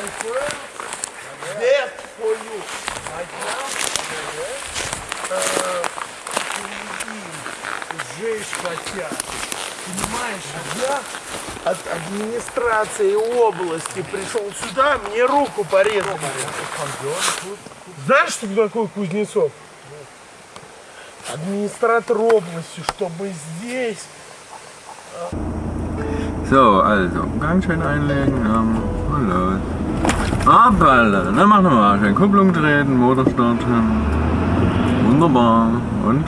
My friend, death for you. Хотят. Понимаешь, я от администрации области пришел сюда, мне руку порезали. Знаешь, что такое Кузнецов? Администратор области, чтобы здесь So, also, ganz schön einlegen, ähm, und los. Hoppala, dann machen wir mal schön Kupplung treten, Motor starten. Wunderbar. Und?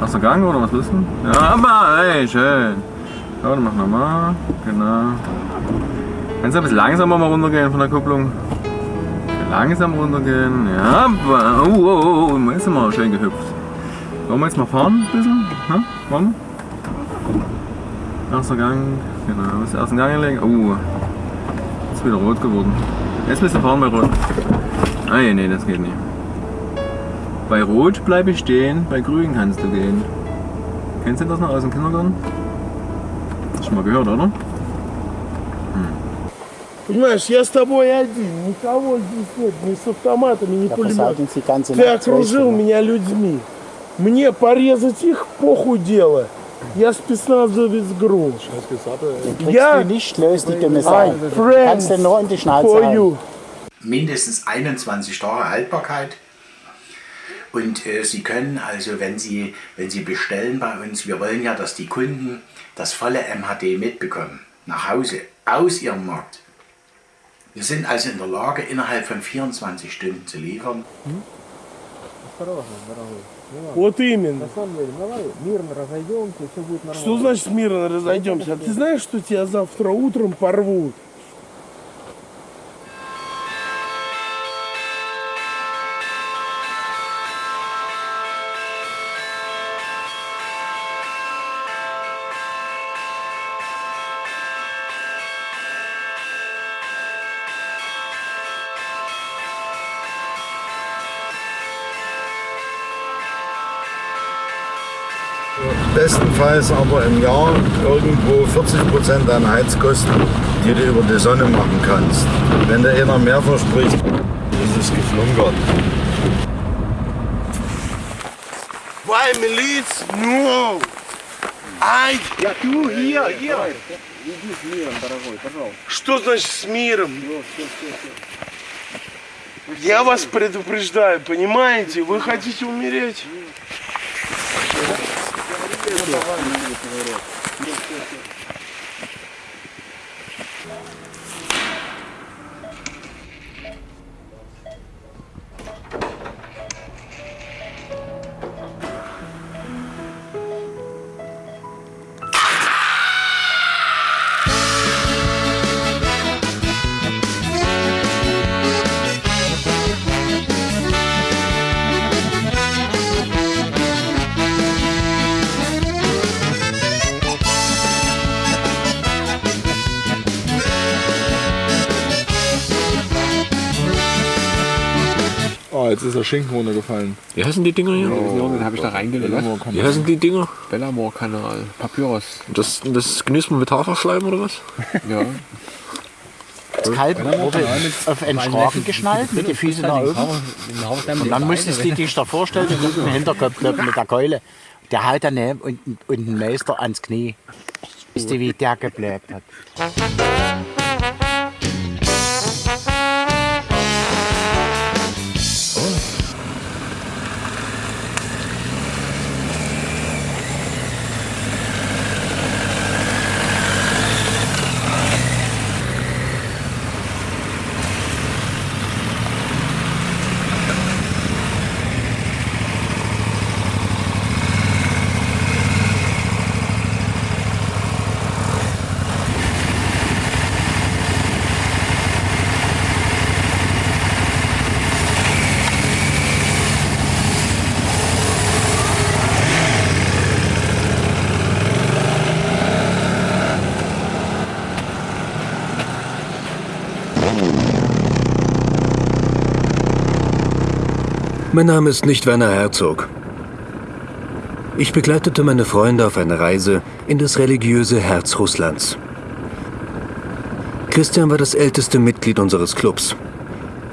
Erster Gang oder was du? Ja, aber, ey, schön. So, dann machen wir mal, genau. Kannst du ein bisschen langsamer mal runtergehen von der Kupplung? Langsam runtergehen, ja, aber, oh, oh, oh, jetzt sind wir schön gehüpft. Wollen wir jetzt mal fahren ein bisschen? Ja, wollen wir? Erster Gang, genau, das ersten Gang legen. Oh, ist wieder rot geworden. Jetzt müssen wir fahren bei Rot. Ah nee, nee, das geht nicht. Bei Rot bleibe ich stehen, bei Grün kannst du gehen. Kennst du das noch aus dem Kindergarten? Hast du schon mal gehört, oder? Понимаешь, я с тобой один, никого здесь нет, ни с автоматами, ни Da пулеметом. versalten sie ganze Ты Nacht. окружил weißt du, меня людьми. Мне порезать их похуй дело. Я спецназовец ГРУ. Kriegst Ja. du nicht, löst die dumme I Sau. friends Kannst du nur in die Schnauze for hauen. you. mindestens 21 Tage Haltbarkeit. Und äh, Sie können also, wenn Sie, wenn Sie bestellen bei uns, wir wollen ja, dass die Kunden das volle MHD mitbekommen, nach Hause, aus Ihrem Markt. Wir sind also in der Lage, innerhalb von 24 Stunden zu liefern. Ну Милан. Вот именно. На самом деле, давай мирно разойдемся, все будет нормально. Что значит мирно разойдемся? А ты знаешь, что тебя завтра утром порвут? Bestenfalls aber im Jahr irgendwo 40 Prozent deiner Heizkosten, die du über die Sonne machen kannst. Wenn dir einer mehr verspricht, ist es geflunkert. Why milice? No. Ай, я tu hier, hier. Что значит с миром? Я вас предупреждаю, понимаете? Вы хотите умереть? Oh, jetzt ist der Schinken runtergefallen. Wie heißen die Dinger hier? Den habe ich da reingelegt. Wie heißen die Dinger? Bellamore-Kanal. Papyrus. Das, das genießt man mit Haferschleim oder was? Ja. Das Kalb wurde auf einen Schragen geschnallt, mit den Füßen nach oben. Und dann musstest du dich da vorstellen, mit dem Hinterkopf mit der Keule. Der haut daneben und, und ein Meister ans Knie. Wisst ihr, wie der gebläht hat? Mein Name ist nicht Werner Herzog. Ich begleitete meine Freunde auf eine Reise in das religiöse Herz Russlands. Christian war das älteste Mitglied unseres Clubs.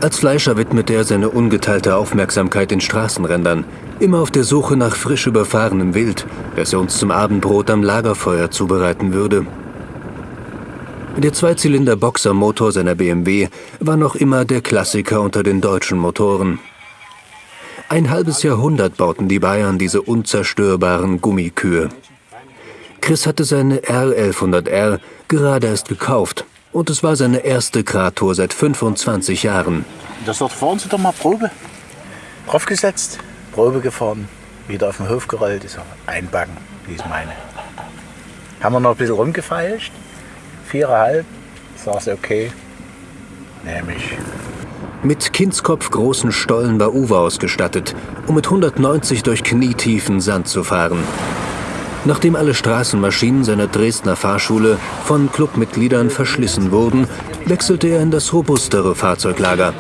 Als Fleischer widmete er seine ungeteilte Aufmerksamkeit den Straßenrändern, immer auf der Suche nach frisch überfahrenem Wild, das er uns zum Abendbrot am Lagerfeuer zubereiten würde. Der Zweizylinder-Boxermotor seiner BMW war noch immer der Klassiker unter den deutschen Motoren. Ein halbes Jahrhundert bauten die Bayern diese unzerstörbaren Gummikühe. Chris hatte seine R1100R gerade erst gekauft und es war seine erste Krator seit 25 Jahren. Das dort fahren Sie doch mal Probe. Draufgesetzt, Probe gefahren, wieder auf den Hof gerollt, ist einbacken, wie ich meine. Haben wir noch ein bisschen rumgefeilscht, viereinhalb, sag's okay, nehme ich. Mit Kindskopf großen Stollen war Uwe ausgestattet, um mit 190 durch knietiefen Sand zu fahren. Nachdem alle Straßenmaschinen seiner Dresdner Fahrschule von Clubmitgliedern verschlissen wurden, wechselte er in das robustere Fahrzeuglager.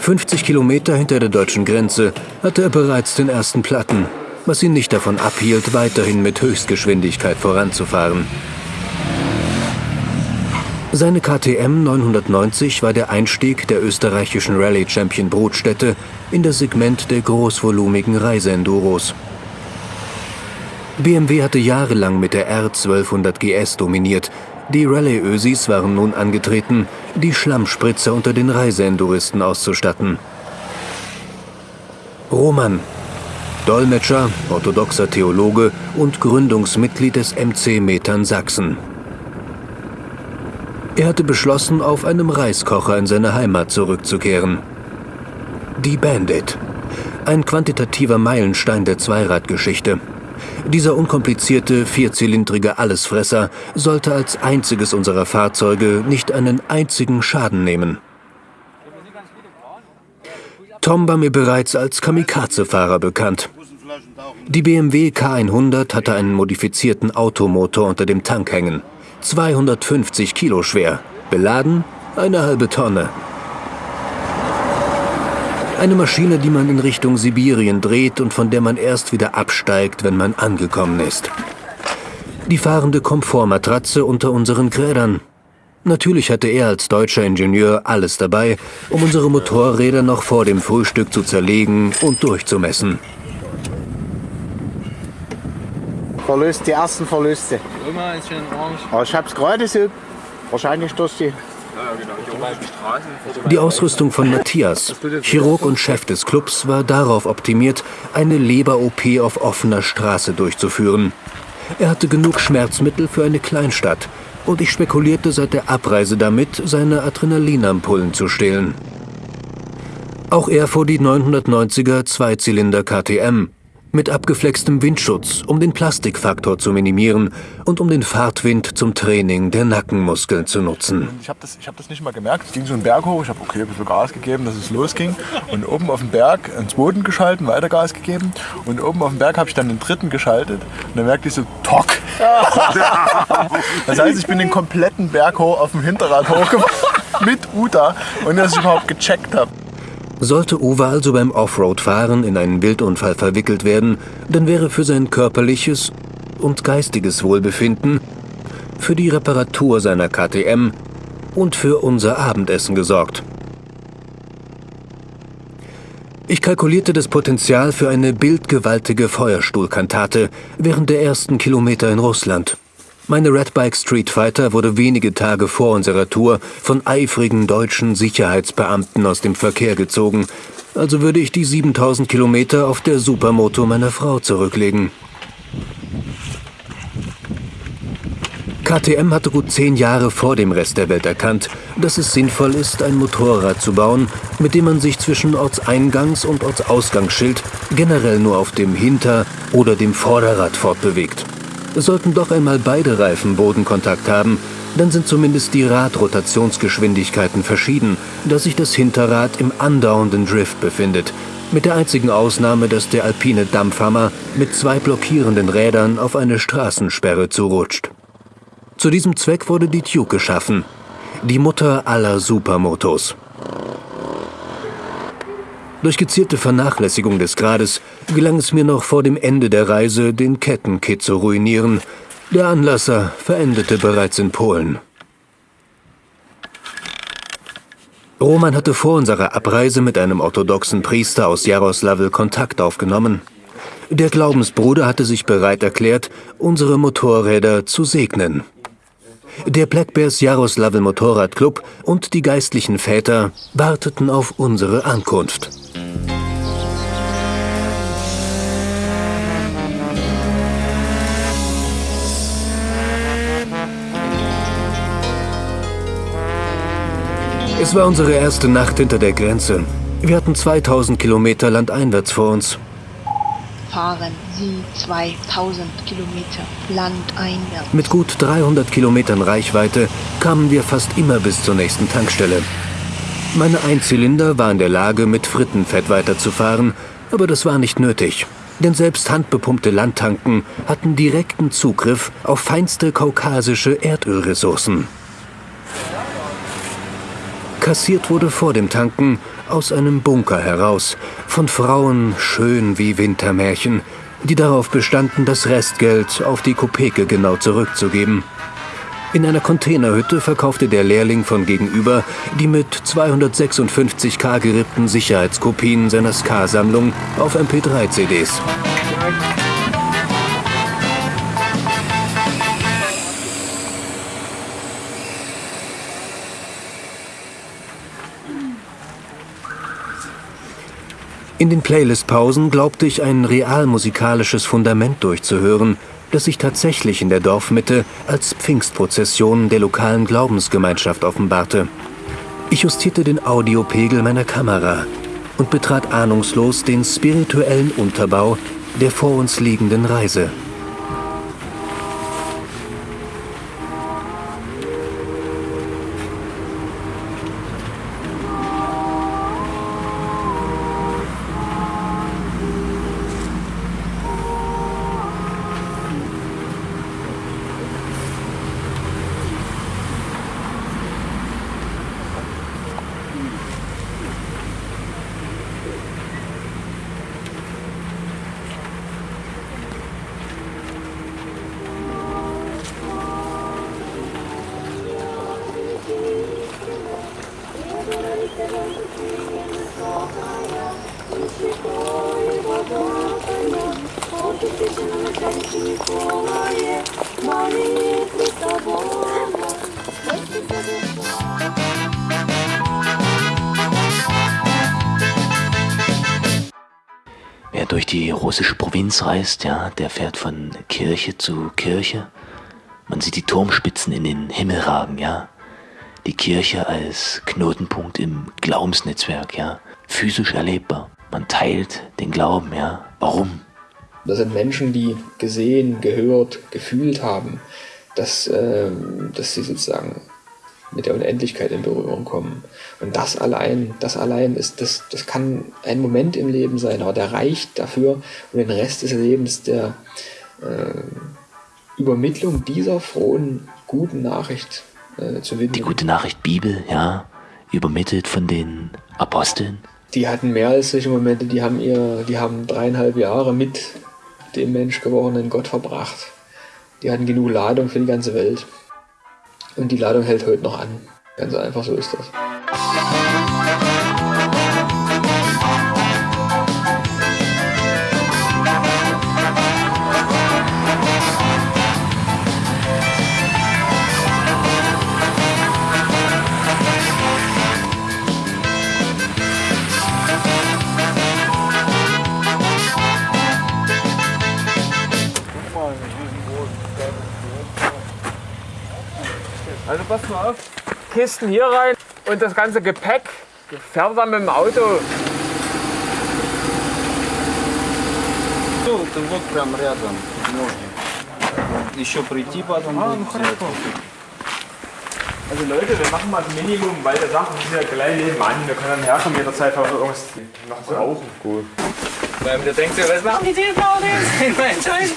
50 Kilometer hinter der deutschen Grenze hatte er bereits den ersten Platten, was ihn nicht davon abhielt, weiterhin mit Höchstgeschwindigkeit voranzufahren. Seine KTM 990 war der Einstieg der österreichischen Rallye-Champion Brotstätte in das Segment der großvolumigen Reiseenduros. BMW hatte jahrelang mit der R1200 GS dominiert. Die Rallye-Ösis waren nun angetreten, die Schlammspritzer unter den Reiseenduristen auszustatten. Roman, Dolmetscher, orthodoxer Theologe und Gründungsmitglied des MC Metern Sachsen. Er hatte beschlossen, auf einem Reiskocher in seine Heimat zurückzukehren. Die Bandit. Ein quantitativer Meilenstein der Zweiradgeschichte. Dieser unkomplizierte, vierzylindrige Allesfresser sollte als einziges unserer Fahrzeuge nicht einen einzigen Schaden nehmen. Tom war mir bereits als Kamikaze-Fahrer bekannt. Die BMW K100 hatte einen modifizierten Automotor unter dem Tank hängen. 250 Kilo schwer. Beladen eine halbe Tonne. Eine Maschine, die man in Richtung Sibirien dreht und von der man erst wieder absteigt, wenn man angekommen ist. Die fahrende Komfortmatratze unter unseren Krädern. Natürlich hatte er als deutscher Ingenieur alles dabei, um unsere Motorräder noch vor dem Frühstück zu zerlegen und durchzumessen. Verlust, die ersten Verluste. Aber ich hab's gerade so, wahrscheinlich durch die Die Ausrüstung von Matthias, Chirurg und Chef des Clubs, war darauf optimiert, eine Leber-OP auf offener Straße durchzuführen. Er hatte genug Schmerzmittel für eine Kleinstadt. Und ich spekulierte seit der Abreise damit, seine Adrenalinampullen zu stehlen. Auch er fuhr die 990er Zweizylinder KTM mit abgeflextem Windschutz, um den Plastikfaktor zu minimieren und um den Fahrtwind zum Training der Nackenmuskeln zu nutzen. Ich habe das, ich hab das nicht mal gemerkt. Es ging so einen Berg hoch. Ich habe okay, ein bisschen Gas gegeben, dass es losging. Und oben auf dem Berg einen zweiten geschalten, weiter Gas gegeben. Und oben auf dem Berg habe ich dann den dritten geschaltet. Und dann merkte ich so, Tock! Das heißt, ich bin den kompletten Berg hoch auf dem Hinterrad hochgefahren mit Uta, ohne dass ich überhaupt gecheckt habe. Sollte Uwe also beim Offroad-Fahren in einen Wildunfall verwickelt werden, dann wäre für sein körperliches und geistiges Wohlbefinden, für die Reparatur seiner KTM und für unser Abendessen gesorgt. Ich kalkulierte das Potenzial für eine bildgewaltige Feuerstuhlkantate während der ersten Kilometer in Russland. Meine Redbike Street Fighter wurde wenige Tage vor unserer Tour von eifrigen deutschen Sicherheitsbeamten aus dem Verkehr gezogen, also würde ich die 7000 Kilometer auf der Supermoto meiner Frau zurücklegen. KTM hatte gut zehn Jahre vor dem Rest der Welt erkannt, dass es sinnvoll ist, ein Motorrad zu bauen, mit dem man sich zwischen Ortseingangs- und Ortsausgangsschild generell nur auf dem Hinter- oder dem Vorderrad fortbewegt. Sollten doch einmal beide Reifen Bodenkontakt haben, dann sind zumindest die Radrotationsgeschwindigkeiten verschieden, da sich das Hinterrad im andauernden Drift befindet, mit der einzigen Ausnahme, dass der alpine Dampfhammer mit zwei blockierenden Rädern auf eine Straßensperre zurutscht. Zu diesem Zweck wurde die Duke geschaffen, die Mutter aller Supermotos. Durch gezielte Vernachlässigung des Grades gelang es mir noch vor dem Ende der Reise, den Kettenkit zu ruinieren. Der Anlasser verendete bereits in Polen. Roman hatte vor unserer Abreise mit einem orthodoxen Priester aus Jaroslawl Kontakt aufgenommen. Der Glaubensbruder hatte sich bereit erklärt, unsere Motorräder zu segnen. Der Black Bears Jaroslawl Motorradclub und die geistlichen Väter warteten auf unsere Ankunft. Es war unsere erste Nacht hinter der Grenze. Wir hatten 2000 Kilometer landeinwärts vor uns. Fahren Sie 2000 Kilometer landeinwärts. Mit gut 300 Kilometern Reichweite kamen wir fast immer bis zur nächsten Tankstelle. Meine Einzylinder war in der Lage, mit Frittenfett weiterzufahren, aber das war nicht nötig. Denn selbst handbepumpte Landtanken hatten direkten Zugriff auf feinste kaukasische Erdölressourcen. Kassiert wurde vor dem Tanken aus einem Bunker heraus, von Frauen schön wie Wintermärchen, die darauf bestanden, das Restgeld auf die Kopeke genau zurückzugeben. In einer Containerhütte verkaufte der Lehrling von gegenüber die mit 256k gerippten Sicherheitskopien seiner Ska-Sammlung auf MP3-CDs. In den Playlist-Pausen glaubte ich ein realmusikalisches Fundament durchzuhören, das sich tatsächlich in der Dorfmitte als Pfingstprozession der lokalen Glaubensgemeinschaft offenbarte. Ich justierte den Audiopegel meiner Kamera und betrat ahnungslos den spirituellen Unterbau der vor uns liegenden Reise. Provinz reist, ja, der fährt von Kirche zu Kirche. Man sieht die Turmspitzen in den Himmel ragen, ja. Die Kirche als Knotenpunkt im Glaubensnetzwerk, ja. Physisch erlebbar. Man teilt den Glauben, ja. Warum? Das sind Menschen, die gesehen, gehört, gefühlt haben, dass, äh, dass sie sozusagen mit der Unendlichkeit in Berührung kommen. Und das allein, das allein ist, das, das kann ein Moment im Leben sein, aber der reicht dafür, um den Rest des Lebens der äh, Übermittlung dieser frohen, guten Nachricht äh, zu widmen. Die gute Nachricht Bibel, ja, übermittelt von den Aposteln. Die hatten mehr als solche Momente, die haben ihr, die haben dreieinhalb Jahre mit dem Mensch gewordenen Gott verbracht. Die hatten genug Ladung für die ganze Welt. Und die Ladung hält heute noch an. Ganz einfach so ist das. pass mal auf, Kisten hier rein und das ganze Gepäck fährt dann mit dem Auto. Тут вот прям рядом ноги. Еще прийти потом Ah, будет взять. Also Leute, wir machen mal das Minimum, weil der Sachen sind ja gleich nebenan. Wir können dann herkommen jederzeit, wenn wir irgendwas noch brauchen. Gut. Weil du denkst, was machen die denn Partys? In meinen Scheiß.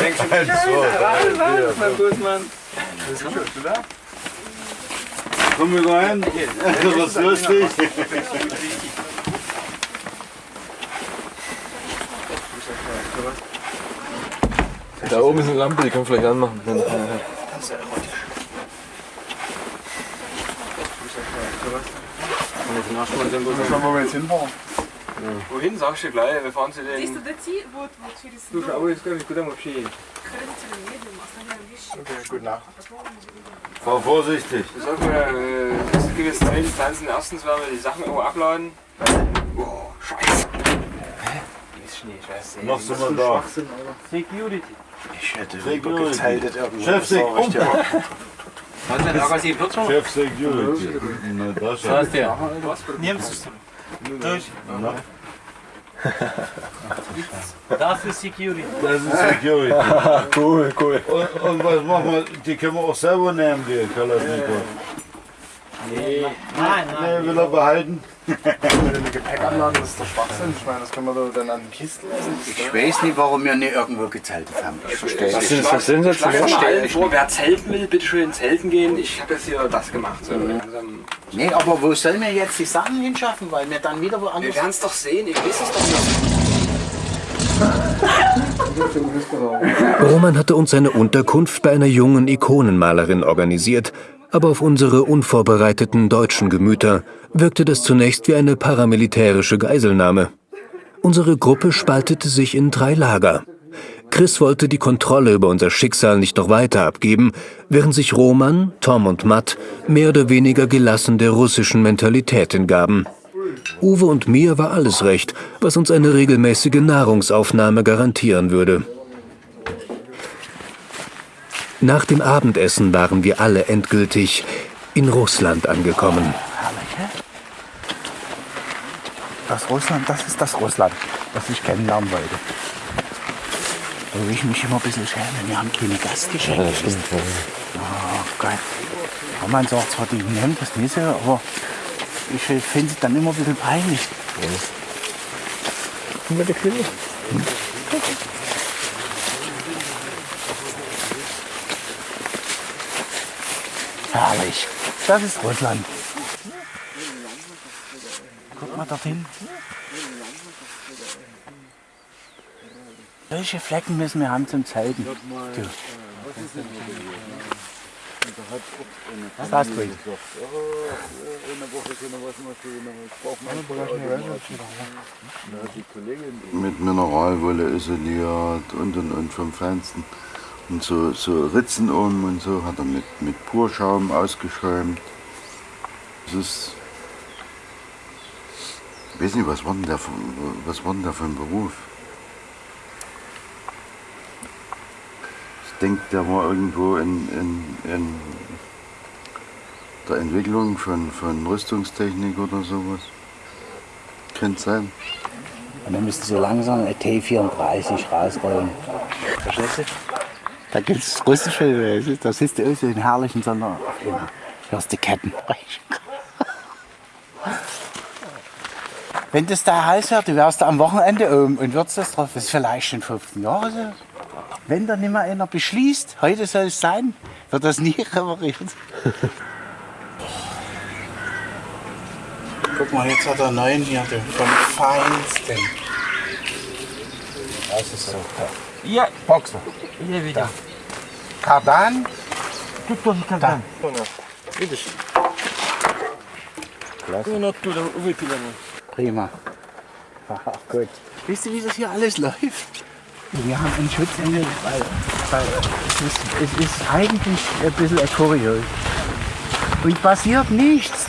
Denkst du, Scheiße, alles, alles, mein Gutmann. Komm wir rein. Das ist lustig. Da oben ist eine Lampe, die können wir vielleicht anmachen. Das ist ja erotisch. Schauen wir, wo wir jetzt hinfahren. Ja. Wohin sagst du gleich? Wir fahren zu den... Siehst du, der Ziel, wo, wo zu hin? Du, schau, oh, jetzt kann ich gut einmal schön. Können Sie zu den Medien machen? Okay, gute Nacht. Frau vorsichtig. Wir sollten äh, das gewiss Zeichen tanzen. Erstens werden wir die Sachen irgendwo abladen. Boah, scheiße. Hä? Die ist Schnee, scheiße. Noch sind wir da. Security. Ich hätte Security. gezeltet irgendwo. Chef, Sek, um. Was denn, da, Agas, die Pürzer? Chef, Security. Na, das ist ja. Nimmst du es. Durch. Na. Das ist Security. Das ist Security. cool, cool. Und, und was machen wir? Die können wir auch selber nehmen, die Kalashnikov. Nee. Nein, nein. Nee, will er behalten. Eine Gepäckanlage, das ist der Schwachsinn. Ich meine, das können wir doch dann an den Kisten lassen. Ich weiß nicht, warum wir nicht irgendwo gezeltet haben. Ich verstehe Was das nicht. das denn jetzt? Ich schlage allen vor, wer zelten will, bitte schön zelten gehen. Ich habe jetzt hier das gemacht. So langsam. Nee, aber wo sollen wir jetzt die Sachen hinschaffen? Weil wir dann wieder woanders... Wir werden es doch sehen, ich weiß es doch nicht. Roman hatte uns seine Unterkunft bei einer jungen Ikonenmalerin organisiert, aber auf unsere unvorbereiteten deutschen Gemüter wirkte das zunächst wie eine paramilitärische Geiselnahme. Unsere Gruppe spaltete sich in drei Lager. Chris wollte die Kontrolle über unser Schicksal nicht noch weiter abgeben, während sich Roman, Tom und Matt mehr oder weniger gelassen der russischen Mentalität hingaben. Uwe und mir war alles recht, was uns eine regelmäßige Nahrungsaufnahme garantieren würde. Nach dem Abendessen waren wir alle endgültig in Russland angekommen. Das Russland, das ist das Russland, das ich kennenlernen wollte. Wo ich mich immer ein bisschen schäme, wir haben keine Gastgeschenke. Ja, stimmt, ja. Oh Gott. Roman sagt zwar, die nehmen das nicht so, aber ich finde es dann immer ein bisschen peinlich. Mit der Herrlich. Das ist Russland. Guck mal dorthin. Solche Flecken müssen wir haben zum Zelten. Du. Was hast du? Mit Mineralwolle isoliert und und und vom Feinsten. Und so, so Ritzen um und so hat er mit, mit Purschaum ausgeschäumt. Das ist. Ich weiß nicht, was war denn der, für- was war denn der für ein Beruf? Ich denke, der war irgendwo in, in, in der Entwicklung von, von Rüstungstechnik oder sowas. Könnte sein. Und dann müssten so langsam ein T34 rausrollen. Verstehst du? Da gibt es russische, da siehst du aus wie in herrlichen Sonder. Hörst die Ketten. Wenn das da heiß wird, du wärst da am Wochenende oben und würdest das drauf, das ist vielleicht in 15 Jahren so. Wenn da nicht mehr einer beschließt, heute soll es sein, wird das nie repariert. Guck mal, jetzt hat er einen neuen hier, du, vom Feinsten. Das ist so. Ja. Boxer. Hier wieder. Kardan. Тут тоже кардан. Видишь? Он оттуда выпилено. Prima. Ach gut. Wisst ihr, wie das hier alles läuft? Wir haben einen Schutzengel, weil, weil es, ist, es ist eigentlich ein bisschen ein kurios. Und passiert nichts.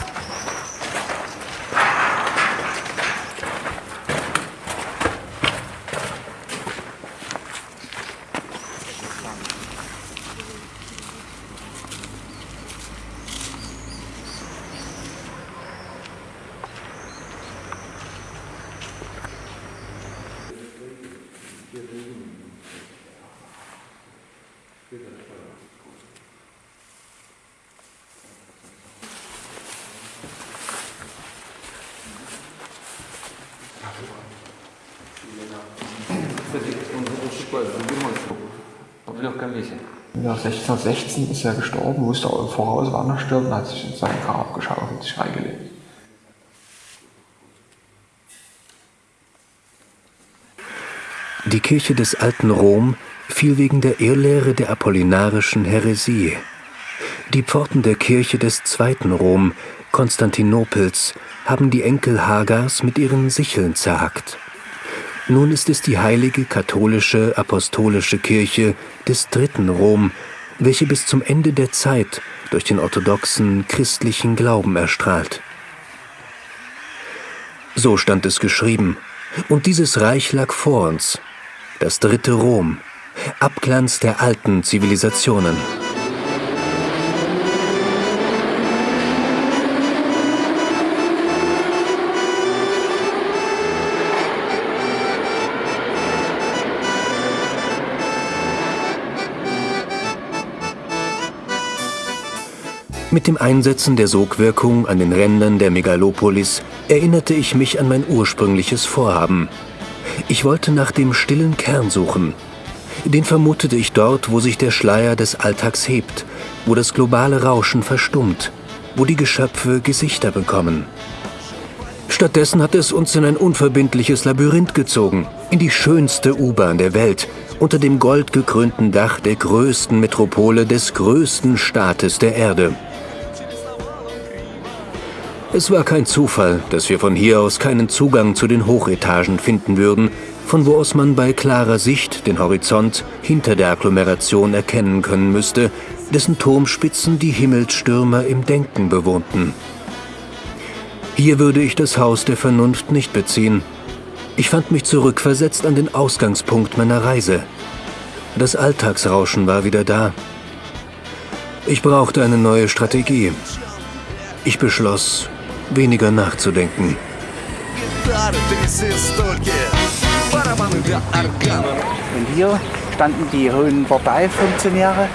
1616 ist er gestorben, wusste auch im Voraus, wann er stirbt, und hat sich in sein Grab geschaufelt, sich reingelegt. Die Kirche des alten Rom fiel wegen der Irrlehre der apollinarischen Häresie. Die Pforten der Kirche des zweiten Rom Konstantinopels haben die Enkel Hagars mit ihren Sicheln zerhackt. Nun ist es die heilige katholische apostolische Kirche des dritten Rom, welche bis zum Ende der Zeit durch den orthodoxen christlichen Glauben erstrahlt. So stand es geschrieben, und dieses Reich lag vor uns, das dritte Rom, Abglanz der alten Zivilisationen. Mit dem Einsetzen der Sogwirkung an den Rändern der Megalopolis erinnerte ich mich an mein ursprüngliches Vorhaben. Ich wollte nach dem stillen Kern suchen. Den vermutete ich dort, wo sich der Schleier des Alltags hebt, wo das globale Rauschen verstummt, wo die Geschöpfe Gesichter bekommen. Stattdessen hat es uns in ein unverbindliches Labyrinth gezogen, in die schönste U-Bahn der Welt, unter dem goldgekrönten Dach der größten Metropole des größten Staates der Erde. Es war kein Zufall, dass wir von hier aus keinen Zugang zu den Hochetagen finden würden, von wo aus man bei klarer Sicht den Horizont hinter der Agglomeration erkennen können müsste, dessen Turmspitzen die Himmelsstürmer im Denken bewohnten. Hier würde ich das Haus der Vernunft nicht beziehen. Ich fand mich zurückversetzt an den Ausgangspunkt meiner Reise. Das Alltagsrauschen war wieder da. Ich brauchte eine neue Strategie. Ich beschloss, weniger nachzudenken. Und hier standen die hohen Parteifunktionäre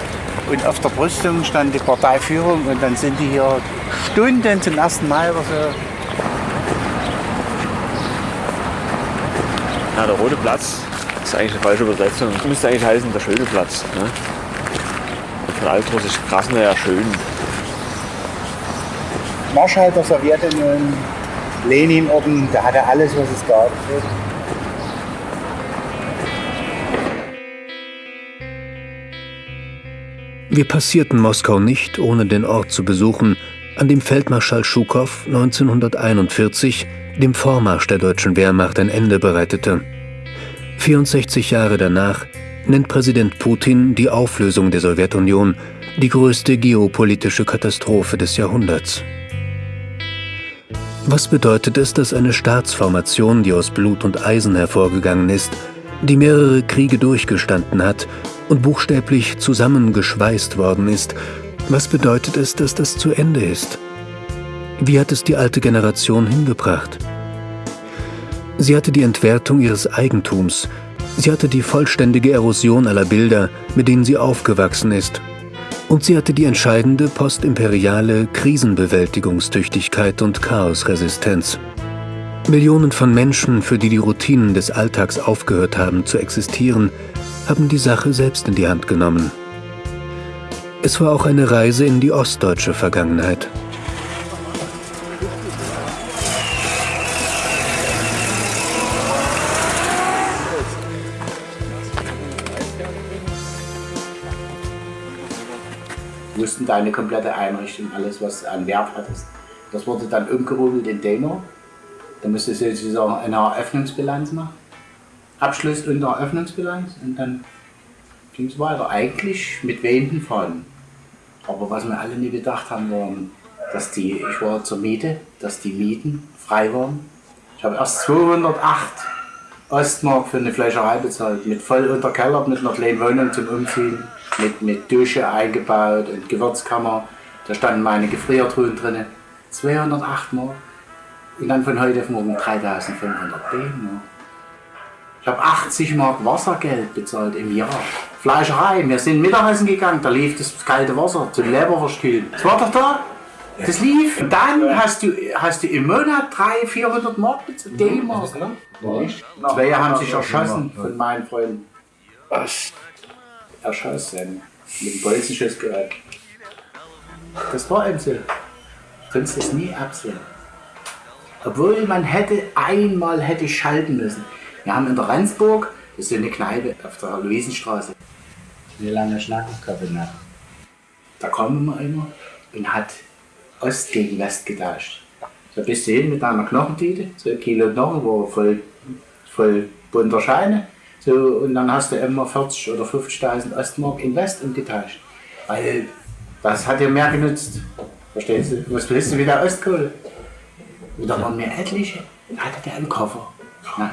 und auf der Brüstung stand die Parteiführung und dann sind die hier Stunden zum ersten Mal oder so. Ja, der Rote Platz ist eigentlich eine falsche Übersetzung. Müsste eigentlich heißen der schöne Platz. Ne? Von altrussisch Krasnaya schön. Marschall der Sowjetunion, Lenin-Orden, der hatte alles, was es gab. Wir passierten Moskau nicht, ohne den Ort zu besuchen, an dem Feldmarschall Schukow 1941 dem Vormarsch der deutschen Wehrmacht ein Ende bereitete. 64 Jahre danach nennt Präsident Putin die Auflösung der Sowjetunion die größte geopolitische Katastrophe des Jahrhunderts. Was bedeutet es, dass eine Staatsformation, die aus Blut und Eisen hervorgegangen ist, die mehrere Kriege durchgestanden hat und buchstäblich zusammengeschweißt worden ist, was bedeutet es, dass das zu Ende ist? Wie hat es die alte Generation hingebracht? Sie hatte die Entwertung ihres Eigentums, sie hatte die vollständige Erosion aller Bilder, mit denen sie aufgewachsen ist, und sie hatte die entscheidende postimperiale Krisenbewältigungstüchtigkeit und Chaosresistenz. Millionen von Menschen, für die die Routinen des Alltags aufgehört haben zu existieren, haben die Sache selbst in die Hand genommen. Es war auch eine Reise in die ostdeutsche Vergangenheit. Mussten deine komplette Einrichtung, alles was an Wert hattest, das wurde dann umgerubelt in Demo. Da musstest du sozusagen eine Eröffnungsbilanz machen. Abschluss und Eröffnungsbilanz und dann ging es weiter. Eigentlich mit wehenden Fahnen. Aber was wir alle nie gedacht haben, war, dass die, ich war zur Miete, dass die Mieten frei waren. Ich habe erst 208 Ostmark für eine Fleischerei bezahlt, mit voll unterkellert, mit einer kleinen Wohnung zum Umziehen, mit, mit Dusche eingebaut und Gewürzkammer. Da standen meine Gefriertruhen drin. 208 Mark. Und dann von heute auf morgen 3500 D-Mark. Ich habe 80 Mark Wassergeld bezahlt im Jahr. Fleischerei, wir sind Mittagessen gegangen, da lief das kalte Wasser zum Leberverstühlen. Das war doch da. Das lief. Und dann hast du, hast du im Monat 300, 400 Mark bezahlt. D-Mark. Zwei haben sich erschossen von meinen Freunden. Erschossen. Mit dem Bolzenschussgerät. Das war eben so. Konntest es nie absehen. Obwohl man hätte einmal hätte schalten müssen. Wir haben in der Rendsburg, das ist eine Kneipe auf der Luisenstraße. Wie lange Schnackskabinet? Da kam immer einer und hat Ost gegen West getauscht. So bist du hin mit einer Knochentüte, so ein Kilo Knochen war voll, voll bunter Scheine. So, und dann hast du immer 40 oder 50.000 Ostmark in West umgetauscht. Weil das hat dir mehr genutzt. Verstehst du? Was willst du mit der Ostkohle? Und da waren mir etliche, da hatte der einen Koffer. Na,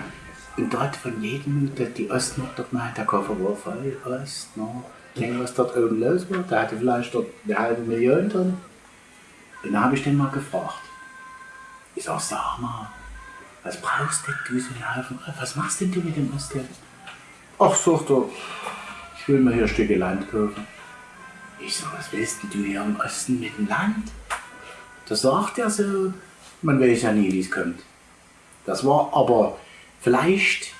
und dort von jedem, dort die Ostmark dort mal, der Koffer war voll Ost, Nord. Denk, was dort oben los war. Der hatte vielleicht dort eine halbe Million drin. Und dann habe ich den mal gefragt. Ich sag, sag mal, was brauchst denn du so einen Haufen? Was machst denn du mit dem Ostgeld? Ach, sagt er, ich will mir hier Stücke Land kaufen. Ich sag, was willst du hier im Osten mit dem Land? Da sagt er so, man weiß ja nie, wie es kommt. Das war aber vielleicht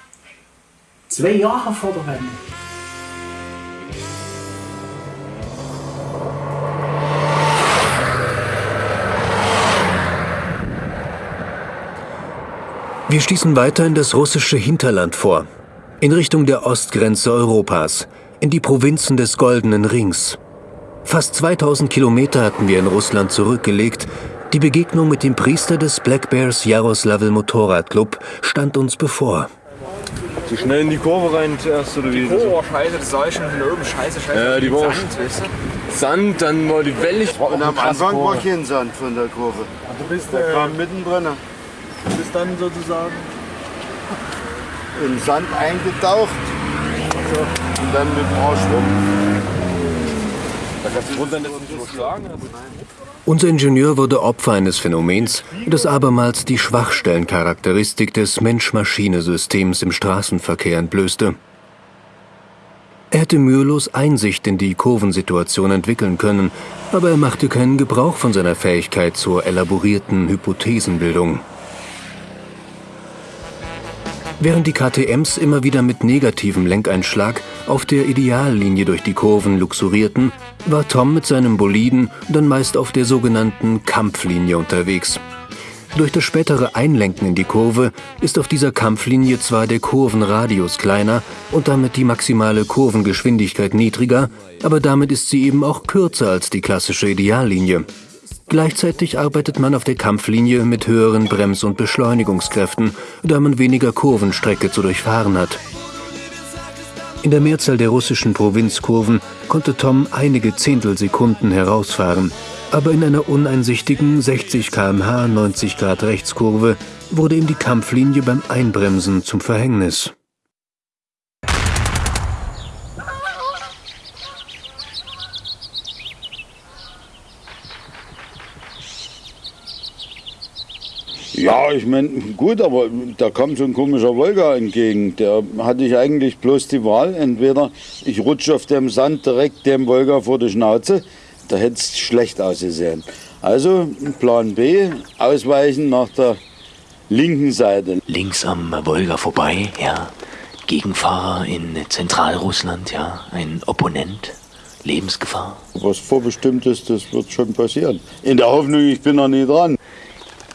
zwei Jahre vor der Wende. Wir stießen weiter in das russische Hinterland vor, in Richtung der Ostgrenze Europas, in die Provinzen des Goldenen Rings. Fast 2000 Kilometer hatten wir in Russland zurückgelegt. Die Begegnung mit dem Priester des Black Bears Jaroslavl Motorradclub stand uns bevor. Zu schnell in die Kurve rein zuerst oder wie? Die Kurve war scheiße, das sah ich schon von oben. Scheiße, scheiße. Ja, die war Sand, weißt du? Sand, dann war die Welle. Und am Anfang war kein Sand von der Kurve. Du bist, Der äh, kam mittendrin. du bist dann sozusagen Im Sand eingetaucht. Und dann mit dem Arsch rum. Da kannst du wundern, dass du hast. Unser Ingenieur wurde Opfer eines Phänomens, das abermals die Schwachstellencharakteristik des Mensch-Maschine-Systems im Straßenverkehr entblößte. Er hätte mühelos Einsicht in die Kurvensituation entwickeln können, aber er machte keinen Gebrauch von seiner Fähigkeit zur elaborierten Hypothesenbildung. Während die KTMs immer wieder mit negativem Lenkeinschlag auf der Ideallinie durch die Kurven luxurierten, war Tom mit seinem Boliden dann meist auf der sogenannten Kampflinie unterwegs. Durch das spätere Einlenken in die Kurve ist auf dieser Kampflinie zwar der Kurvenradius kleiner und damit die maximale Kurvengeschwindigkeit niedriger, aber damit ist sie eben auch kürzer als die klassische Ideallinie. Gleichzeitig arbeitet man auf der Kampflinie mit höheren Brems- und Beschleunigungskräften, da man weniger Kurvenstrecke zu durchfahren hat. In der Mehrzahl der russischen Provinzkurven konnte Tom einige Zehntelsekunden herausfahren, aber in einer uneinsichtigen 60 km/h 90 Grad Rechtskurve wurde ihm die Kampflinie beim Einbremsen zum Verhängnis. Ja, ich meine, gut, aber da kam so ein komischer Wolga entgegen. Der hatte ich eigentlich bloß die Wahl. Entweder ich rutsche auf dem Sand direkt dem Wolga vor die Schnauze, da hätte es schlecht ausgesehen. Also Plan B, ausweichen nach der linken Seite. Links am Wolga vorbei, ja. Gegenfahrer in Zentralrussland, ja. Ein Opponent. Lebensgefahr. Was vorbestimmt ist, das wird schon passieren. In der Hoffnung, ich bin noch nie dran.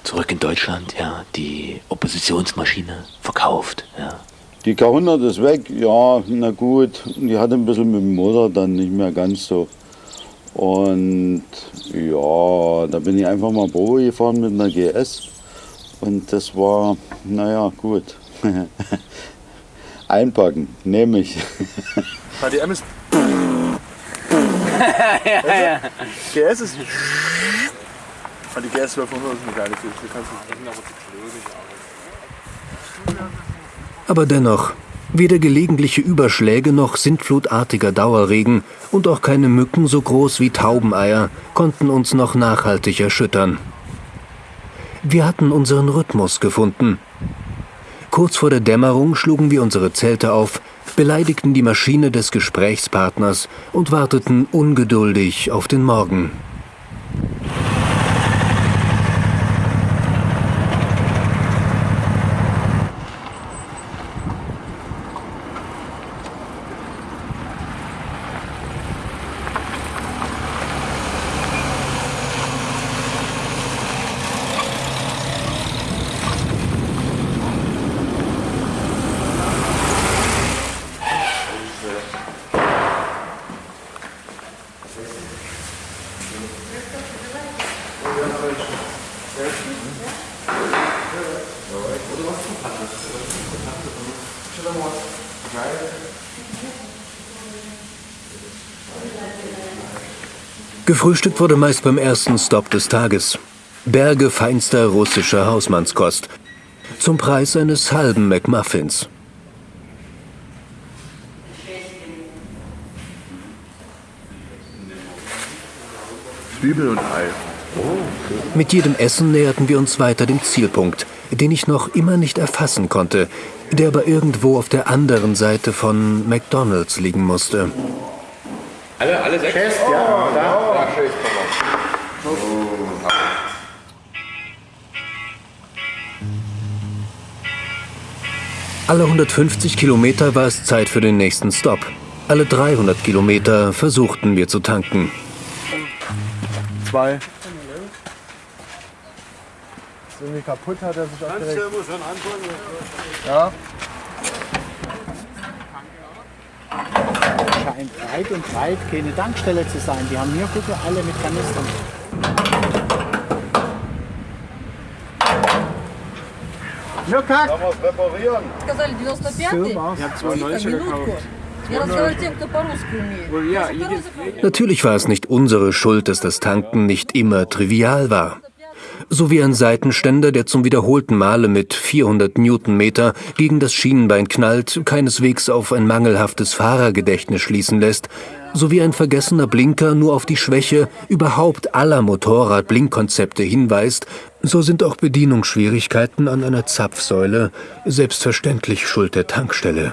Zurück in Deutschland, ja. Die Oppositionsmaschine verkauft, ja. Die K100 ist weg, ja, na gut. Die hatte ein bisschen mit dem Motor dann nicht mehr ganz so. Und ja, da bin ich einfach mal Probe gefahren mit einer GS. Und das war, naja, gut. Einpacken, nehme ich. KTM ist. ja, ja. GS ist. Und die GS 1200 ist aber zu Aber dennoch, weder gelegentliche Überschläge noch sintflutartiger Dauerregen und auch keine Mücken so groß wie Taubeneier konnten uns noch nachhaltig erschüttern. Wir hatten unseren Rhythmus gefunden. Kurz vor der Dämmerung schlugen wir unsere Zelte auf, beleidigten die Maschine des Gesprächspartners und warteten ungeduldig auf den Morgen. Gefrühstückt wurde meist beim ersten Stopp des Tages. Berge feinster russischer Hausmannskost. Zum Preis eines halben McMuffins. Zwiebel und Ei. Mit jedem Essen näherten wir uns weiter dem Zielpunkt, den ich noch immer nicht erfassen konnte, der aber irgendwo auf der anderen Seite von McDonald's liegen musste. Alle, alle sechs? Chest, ja. Chest, Alle 150 Kilometer war es Zeit für den nächsten Stopp. Alle 300 Kilometer versuchten wir zu tanken. Zwei. Ist irgendwie kaputt, hat er sich aufgeregt. Ja. Scheint weit und breit keine Tankstelle zu sein. Die haben hier, gucke, alle mit Kanistern. Ну как? Kann man es reparieren? Сказали 95-й. Super. Ich hab 92 минутку. gekauft. Я разговариваю тем, кто по-русски умеет. Ja, Если по-русски Natürlich war es nicht unsere Schuld, dass das Tanken nicht immer trivial war. So wie ein Seitenständer, der zum wiederholten Male mit 400 Newtonmeter gegen das Schienenbein knallt, keineswegs auf ein mangelhaftes Fahrergedächtnis schließen lässt, so wie ein vergessener Blinker nur auf die Schwäche überhaupt aller Motorrad-Blinkkonzepte hinweist, so sind auch Bedienungsschwierigkeiten an einer Zapfsäule selbstverständlich Schuld der Tankstelle.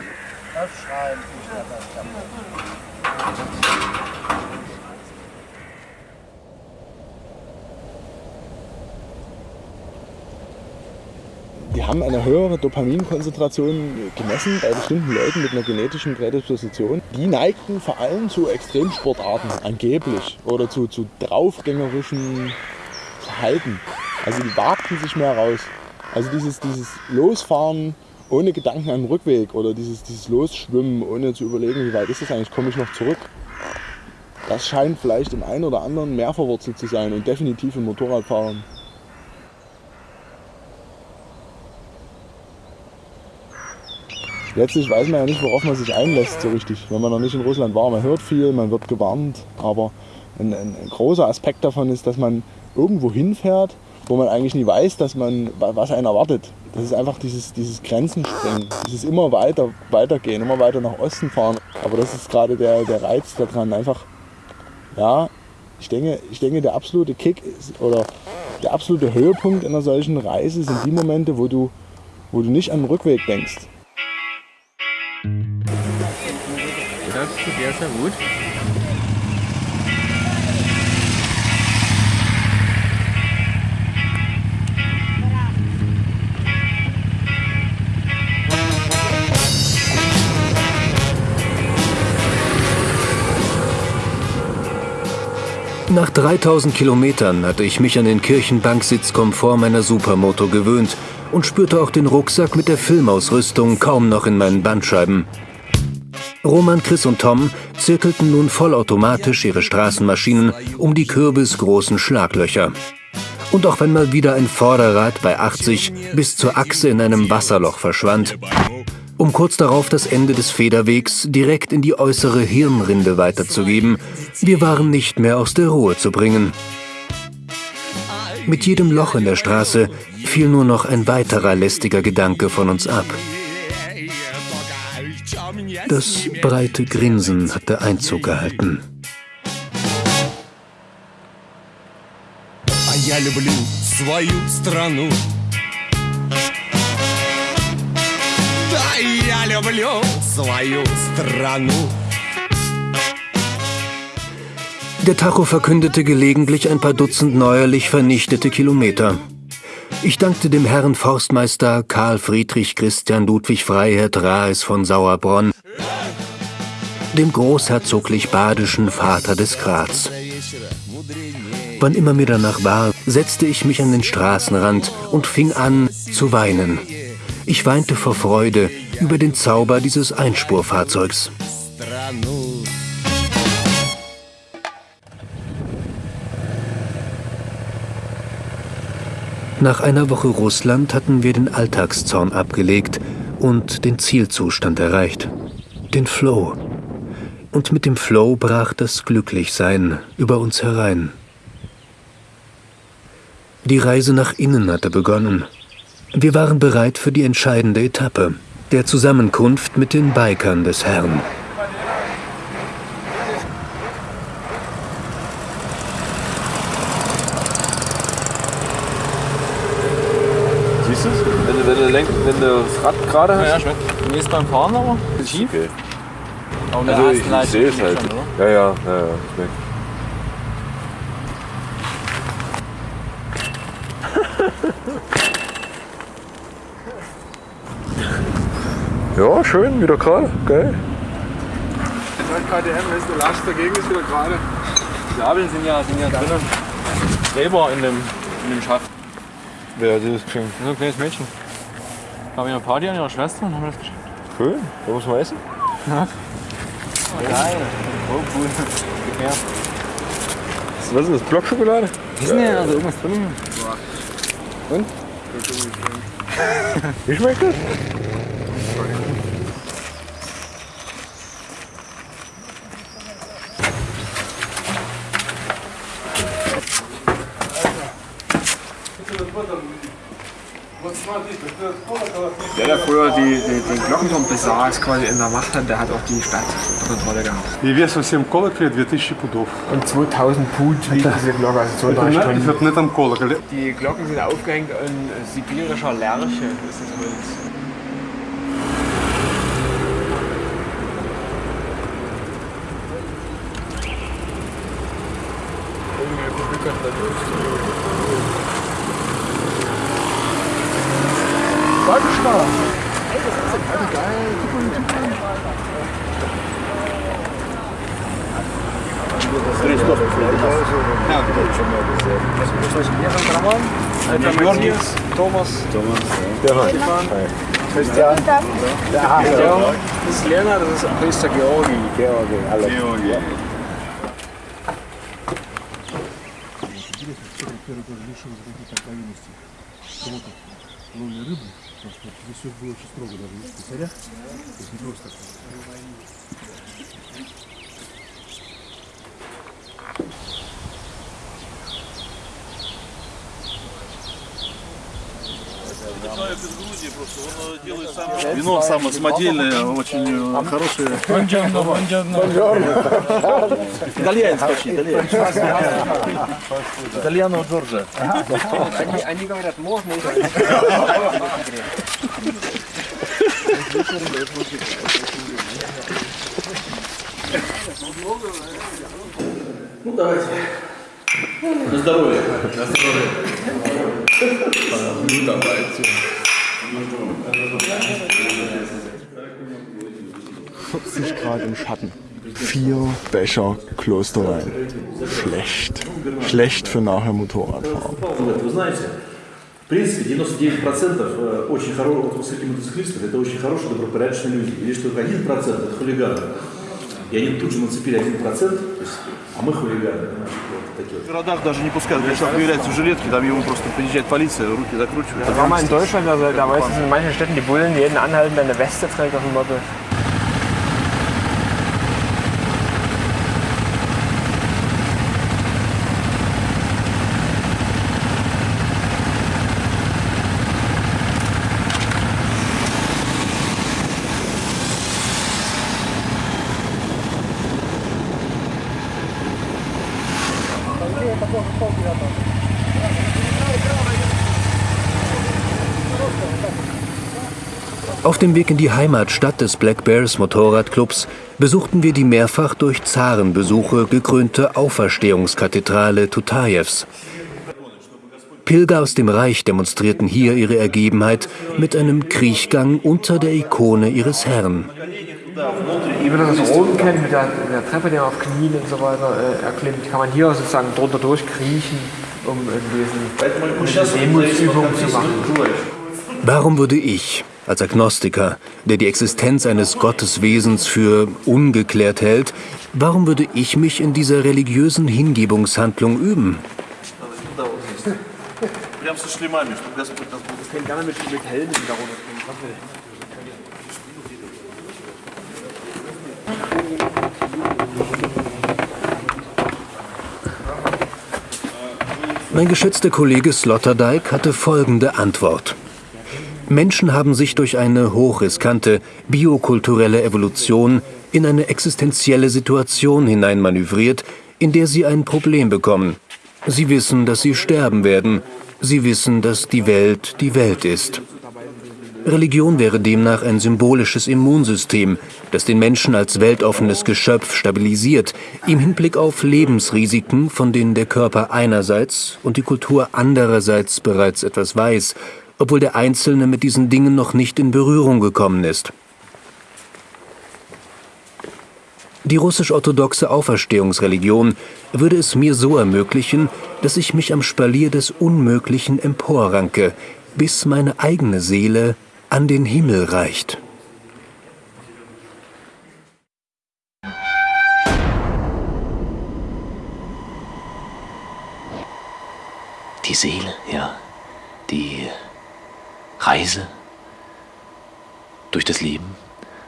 Die haben eine höhere Dopaminkonzentration gemessen bei bestimmten Leuten mit einer genetischen Prädisposition. Die neigten vor allem zu Extremsportarten, angeblich, oder zu, zu draufgängerischen Verhalten. Also die wagten sich mehr raus. Also dieses, dieses Losfahren ohne Gedanken an den Rückweg oder dieses, dieses Losschwimmen ohne zu überlegen, wie weit ist es eigentlich, komme ich noch zurück. Das scheint vielleicht im einen oder anderen mehr verwurzelt zu sein und definitiv in Motorradfahrern. Letztlich weiß man ja nicht, worauf man sich einlässt so richtig, wenn man noch nicht in Russland war. Man hört viel, man wird gewarnt, aber ein, ein, ein großer Aspekt davon ist, dass man irgendwo hinfährt, wo man eigentlich nie weiß, dass man, was einen erwartet. Das ist einfach dieses, dieses Grenzensprengen, dieses immer weiter weitergehen, immer weiter nach Osten fahren. Aber das ist gerade der, der Reiz daran. Einfach, ja, ich denke, ich denke, der absolute Kick ist, oder der absolute Höhepunkt einer solchen Reise sind die Momente, wo du, wo du nicht an den Rückweg denkst. Das tut sehr, sehr gut. Nach 3000 Kilometern hatte ich mich an den Kirchenbanksitzkomfort meiner Supermoto gewöhnt und spürte auch den Rucksack mit der Filmausrüstung kaum noch in meinen Bandscheiben. Roman, Chris und Tom zirkelten nun vollautomatisch ihre Straßenmaschinen um die kürbisgroßen Schlaglöcher. Und auch wenn mal wieder ein Vorderrad bei 80 bis zur Achse in einem Wasserloch verschwand, um kurz darauf das Ende des Federwegs direkt in die äußere Hirnrinde weiterzugeben, wir waren nicht mehr aus der Ruhe zu bringen. Mit jedem Loch in der Straße fiel nur noch ein weiterer lästiger Gedanke von uns ab. Das breite Grinsen hatte Einzug gehalten. А я люблю свою страну. люблю свою страну. Der Tacho verkündete gelegentlich ein paar Dutzend neuerlich vernichtete Kilometer. Ich dankte dem Herrn Forstmeister Karl Friedrich Christian Ludwig Freiherr Raes von Sauerbronn, dem großherzoglich badischen Vater des Graz. Wann immer mir danach war, setzte ich mich an den Straßenrand und fing an zu weinen. Ich weinte vor Freude über den Zauber dieses Einspurfahrzeugs. Nach einer Woche Russland hatten wir den Alltagszorn abgelegt und den Zielzustand erreicht. Den Flow. Und mit dem Flow brach das Glücklichsein über uns herein. Die Reise nach innen hatte begonnen wir waren bereit für die entscheidende Etappe, der Zusammenkunft mit den Bikern des Herrn. Siehst du es? Wenn du, wenn du, lenk, wenn du das Rad gerade hast. Ja, schmeckt. Mir ist beim Fahren aber schief. Okay. Aber Also der ich, ich sehe es halt. schon, oder? ja, ja, ja, ja, schmeckt. Ja, schön, wieder gerade. Geil. KTM ist der Last dagegen ist wieder gerade. Die Gabeln sind ja, sind ja drinnen. Gräber in dem, in dem Schaft. Wer hat das geschenkt? So ein kleines Mädchen. Da habe ich eine Party an ihrer Schwester und haben das geschenkt. Cool. Da muss man essen. Ja. Oh, geil. Oh, cool. Her. Was ist das? Blockschokolade? Ist nicht, also irgendwas drin. Und? Wie schmeckt das? Der, der früher die, die, den Glockenturm besaß, quasi in der Macht hat, der hat auch die Stadt unter Kontrolle gehabt. И вес совсем колоколя 2000 пудов. Und 2000 Put wiegt diese Glocke, also Это 2,3 не, Stunden. это не там колоколь. Die Glocken sind aufgehängt in sibirischer Lerche, das ist das Holz. Stefan. Christian. Der har jeg. Det slænder det, så Christa Georgi. Georgi, alle. Georgi. Первый тоже лишил каких-то откровенностей. Ловили рыбу, потому что здесь все было очень строго, даже в в То есть не просто так. Вино самое самодельное, очень э, хорошее. Buongiorno, buongiorno. Итальянец почти, итальянец. Итальяно Джорджа. Они, говорят, можно и Ну давайте. На здоровье. На здоровье. Ну давайте. 40 Grad im Schatten. Vier Becher Klosterwein. Schlecht. Schlecht für nachher Motorradfahren. Вы знаете, в принципе, 99% э, очень хороших вот среди мотоциклистов это очень хорошие, добропорядочные люди. И лишь только 1% это хулиганы. И они тут же нацепили 1%, то есть, а мы хулиганы. Вот такие. В городах даже не пускают, когда человек появляется в жилетке, там ему просто приезжает полиция, руки закручивают. Das war mal in Deutschland, also da weiß ich in manchen Städten die Bullen jeden anhalten, der eine Weste trägt auf dem Motto. Auf dem Weg in die Heimatstadt des Black Bears Motorradclubs besuchten wir die mehrfach durch Zarenbesuche gekrönte Auferstehungskathedrale Tutajews. Pilger aus dem Reich demonstrierten hier ihre Ergebenheit mit einem Kriechgang unter der Ikone ihres Herrn. Wie man das aus Rom kennt, mit der, mit der Treppe, die man auf Knien und so weiter äh, erklimmt, kann man hier sozusagen drunter durchkriechen, um in diesen, diese Demutsübung zu machen. Warum würde ich, als Agnostiker, der die Existenz eines Gotteswesens für ungeklärt hält, warum würde ich mich in dieser religiösen Hingebungshandlung üben? Mein geschätzter Kollege Sloterdijk hatte folgende Antwort. Menschen haben sich durch eine hochriskante biokulturelle Evolution in eine existenzielle Situation hineinmanövriert, in der sie ein Problem bekommen. Sie wissen, dass sie sterben werden. Sie wissen, dass die Welt die Welt ist. Religion wäre demnach ein symbolisches Immunsystem, das den Menschen als weltoffenes Geschöpf stabilisiert, im Hinblick auf Lebensrisiken, von denen der Körper einerseits und die Kultur andererseits bereits etwas weiß, obwohl der Einzelne mit diesen Dingen noch nicht in Berührung gekommen ist. Die russisch-orthodoxe Auferstehungsreligion würde es mir so ermöglichen, dass ich mich am Spalier des Unmöglichen emporranke, bis meine eigene Seele an den Himmel reicht. Die Seele, ja. Die Reise durch das Leben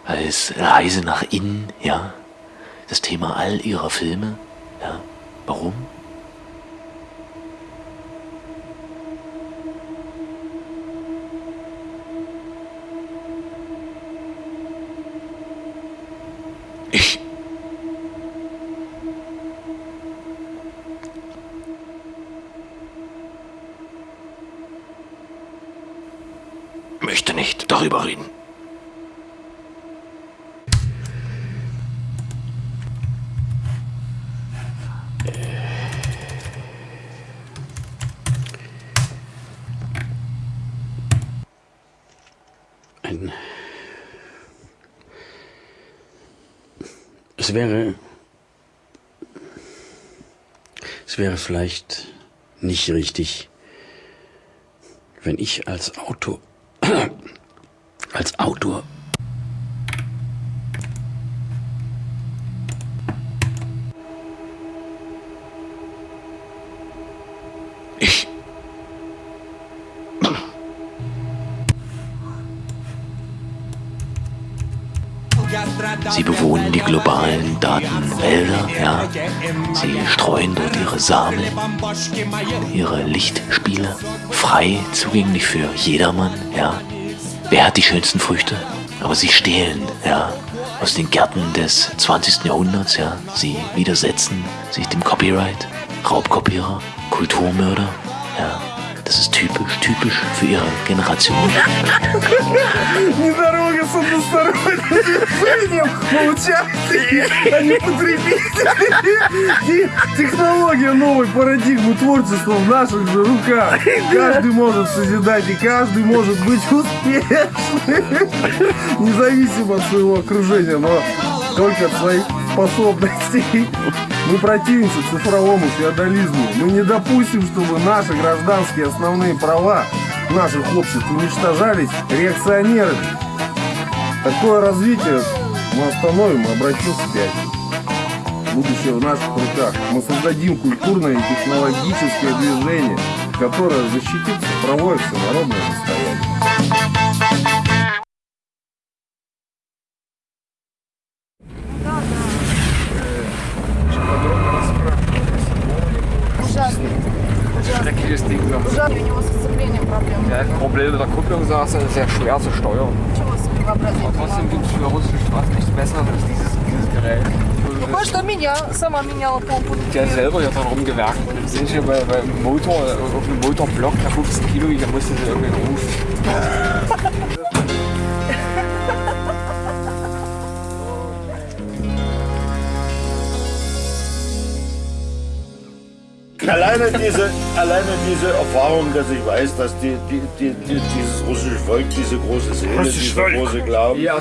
als Reise nach innen, ja. Das Thema all ihrer Filme, ja. Warum? Ich möchte nicht darüber reden. Es wäre es wäre vielleicht nicht richtig, wenn ich als Autor Autor Ich Sie bewohnen die globalen Datenwälder, ja. Sie streuen dort ihre Samen, ihre Lichtspiele, frei zugänglich für jedermann, ja. Wer hat die schönsten Früchte? Aber sie stehlen, ja, aus den Gärten des 20. Jahrhunderts, ja. Sie widersetzen sich dem Copyright, Raubkopierer, Kulturmörder, ja. Das ist typisch, typisch für ihre Generation. Дорога с односторонним движением, участники, а потребители. И технология новой парадигмы творчества в наших же руках. Каждый может созидать, и каждый может быть успешным. Независимо от своего окружения, но только от своих способностей. Мы противимся цифровому феодализму. Мы не допустим, чтобы наши гражданские основные права наших обществ уничтожались реакционерами. Такое развитие мы остановим и обратим вспять. Будущее в наших руках. Мы создадим культурное и технологическое движение, которое защитит цифровое всенародное Ding. da. Ужасно. У него с сцеплением проблемы. Der hat ein Problem mit der Kupplung, das ist sehr schwer zu steuern. Чего себе вообразить? Aber trotzdem gibt es für russische Straßen nichts Besseres als dieses, dieses Gerät. Кое-что меня, сама меняла помпу. Der hat selber hier dran rumgewerkt. Wir sind hier bei, beim Motor, auf einem Motorblock, der 15 Kilo wiegt, da musste sie irgendwie rufen. Alleine diese, alleine diese Erfahrung, dass ich weiß, dass die, die, die, die, dieses russische Volk diese große Seele, Russisch diese Volk. große Glauben. Ja,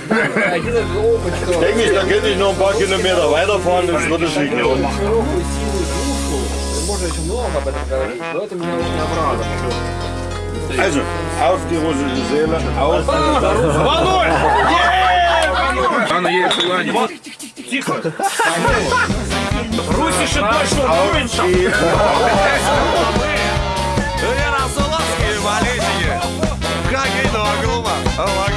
hier sind wir oben. Denke ich, da könnte ich noch ein paar Kilometer weiterfahren, das würde sich lohnen. Можно еще много об этом говорить, но это меня очень обрадовало. Also, auf die russische Seele, auf Водой! Оно есть Русище точно воинцам! Верославские болезни! Как и дома!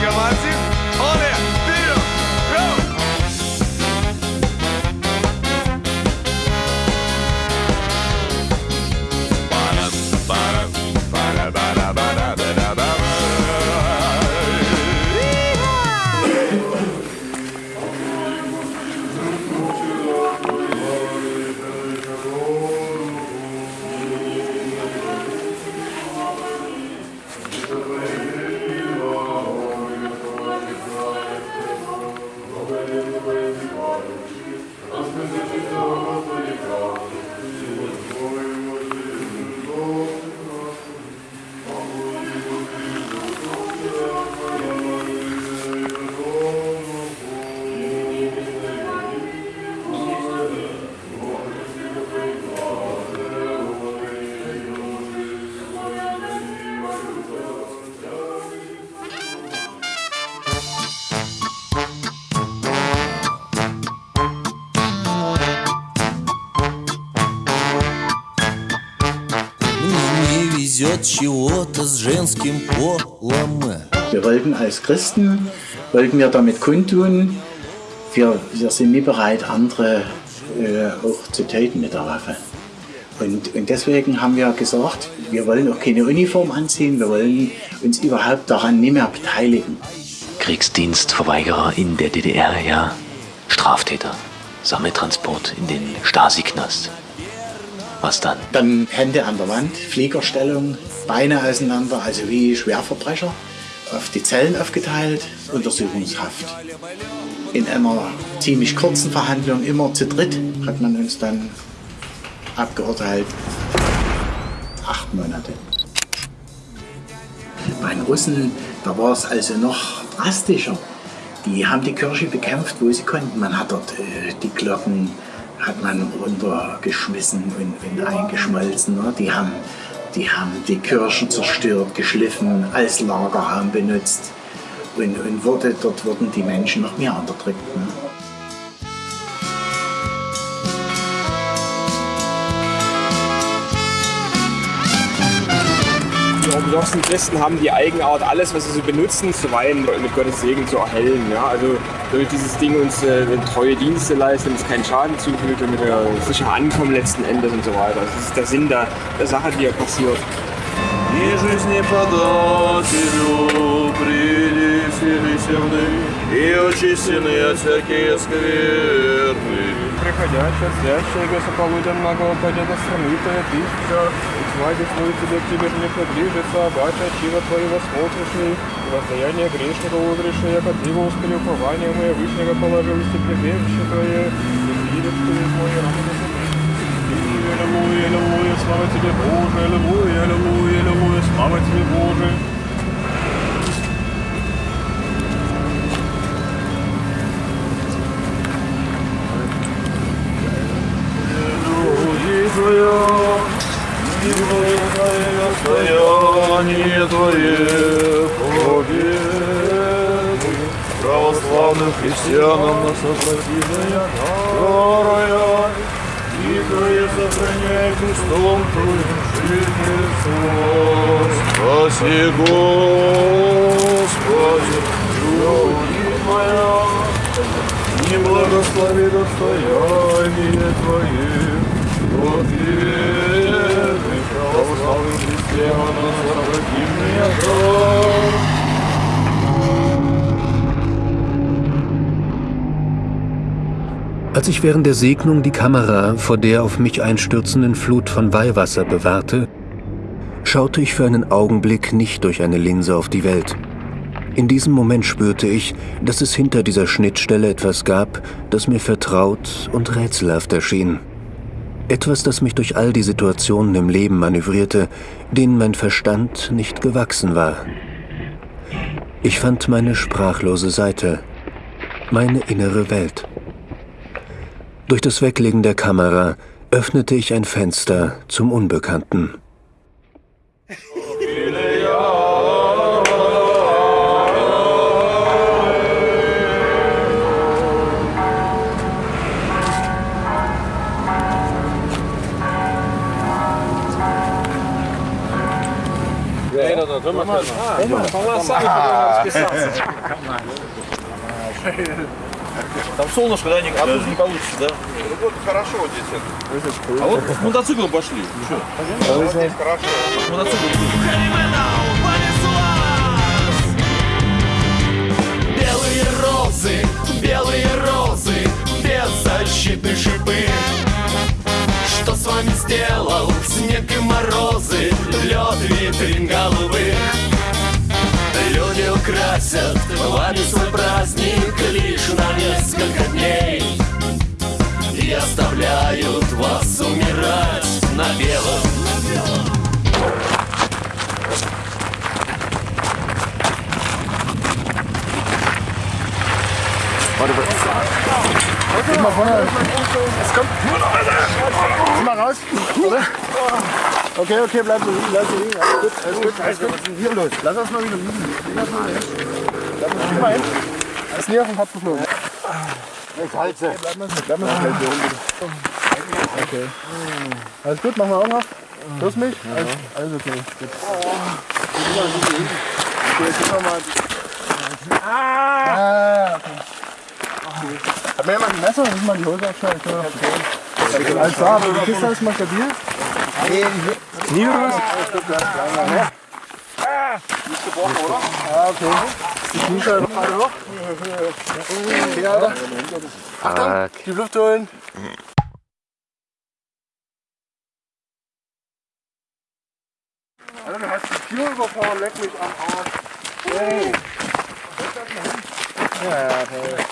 чего-то с женским полом. Wir wollten als Christen, wollten wir damit kundtun, wir, wir sind nie bereit, andere äh, auch zu töten mit der Waffe. Und, und deswegen haben wir gesagt, wir wollen auch keine Uniform anziehen, wir wollen uns überhaupt daran nicht mehr beteiligen. Kriegsdienstverweigerer in der DDR, ja. Straftäter. Sammeltransport in den Stasi-Knast. Was dann? Dann Hände an der Wand, Fliegerstellung, Beine auseinander, also wie Schwerverbrecher, auf die Zellen aufgeteilt, Untersuchungshaft. In einer ziemlich kurzen Verhandlung, immer zu dritt, hat man uns dann abgeurteilt. Acht Monate. Bei den Russen, da war es also noch drastischer. Die haben die Kirche bekämpft, wo sie konnten. Man hat dort äh, die Glocken hat man runtergeschmissen und, und eingeschmolzen. Ne? Die, haben, die haben die Kirchen zerstört, geschliffen, als Lagerraum benutzt. Und, und wurde, dort wurden die Menschen noch mehr unterdrückt. Ne? orthodoxen Christen haben die Eigenart, alles, was sie so benutzen, zu weihen, mit Gottes Segen zu erhellen. Ja? Also damit dieses Ding uns äh, treue Dienste leistet, uns keinen Schaden zufügt, damit wir sicher ankommen letzten Endes und so weiter. Das ist der Sinn der, der Sache, die hier passiert. И жизнеподателю принесли земны, и очистены от всякие скверны. Приходящая, сядщая, высополуденного победа страны твоя тысяча, и тьма весной тебе к тебе не приближится, обаче чего твоего смотришь и воздаяние грешника узришь, и яко ты во успели упование мое вышнего положил и прибежище твое, и видишь ты мой раны Аллилуйя, аллилуйя, слава тебе, Боже, аллилуйя, аллилуйя, аллилуйя, слава тебе, Боже. Твоя, и благостояние Твое, Боги. Православным христианам нас обратимая Вторая, Игры сохраняй Христом Твоим жизнь Иисус. Спаси Господи, любовь моя, и благослови достояние Твое. Als ich während der Segnung die Kamera vor der auf mich einstürzenden Flut von Weihwasser bewahrte, schaute ich für einen Augenblick nicht durch eine Linse auf die Welt. In diesem Moment spürte ich, dass es hinter dieser Schnittstelle etwas gab, das mir vertraut und rätselhaft erschien. Etwas, das mich durch all die Situationen im Leben manövrierte, denen mein Verstand nicht gewachsen war. Ich fand meine sprachlose Seite, meine innere Welt. Durch das Weglegen der Kamera öffnete ich ein Fenster zum Unbekannten. Там солнышко, да, а тут не получится, да? Ну вот хорошо вот здесь. А вот с мотоциклом пошли. Что? Вот здесь хорошо. Мотоцикл. С вами сделал. Снег и морозы, лед витрин голубых? Люди украсят вами свой праздник лишь на несколько дней. И оставляют вас умирать на белом. Warte, Guck mal vorne. Es kommt. Zieh mal raus. Oder? Okay, okay, bleib so liegen, bleib so liegen. Alles gut, alles gut, alles gut. Was ist denn hier los? Lass uns mal wieder liegen. Lass mal hin. Bleib mal, hin. Ist nie auf den Kopf geflogen. Ich halte. Bleib mal, bleib mal bitte. Okay. Alles gut, machen wir auf. Hörst du mich? Also, also okay. Gut. Okay, jetzt noch mal. Ah, okay. Hat mir jemand ein Messer? Muss mal die Hose abschneiden? Okay. Alles klar, aber die Kiste ist mal stabil. Nie oder was? Nicht gebrochen, oder? Ah, okay. Die Kniescheibe gerade hoch. Okay, Alter. Achtung, die Luft holen. Alter, du hast die Tür überfahren, leck mich am Arsch. Hey. Ja, ja, okay.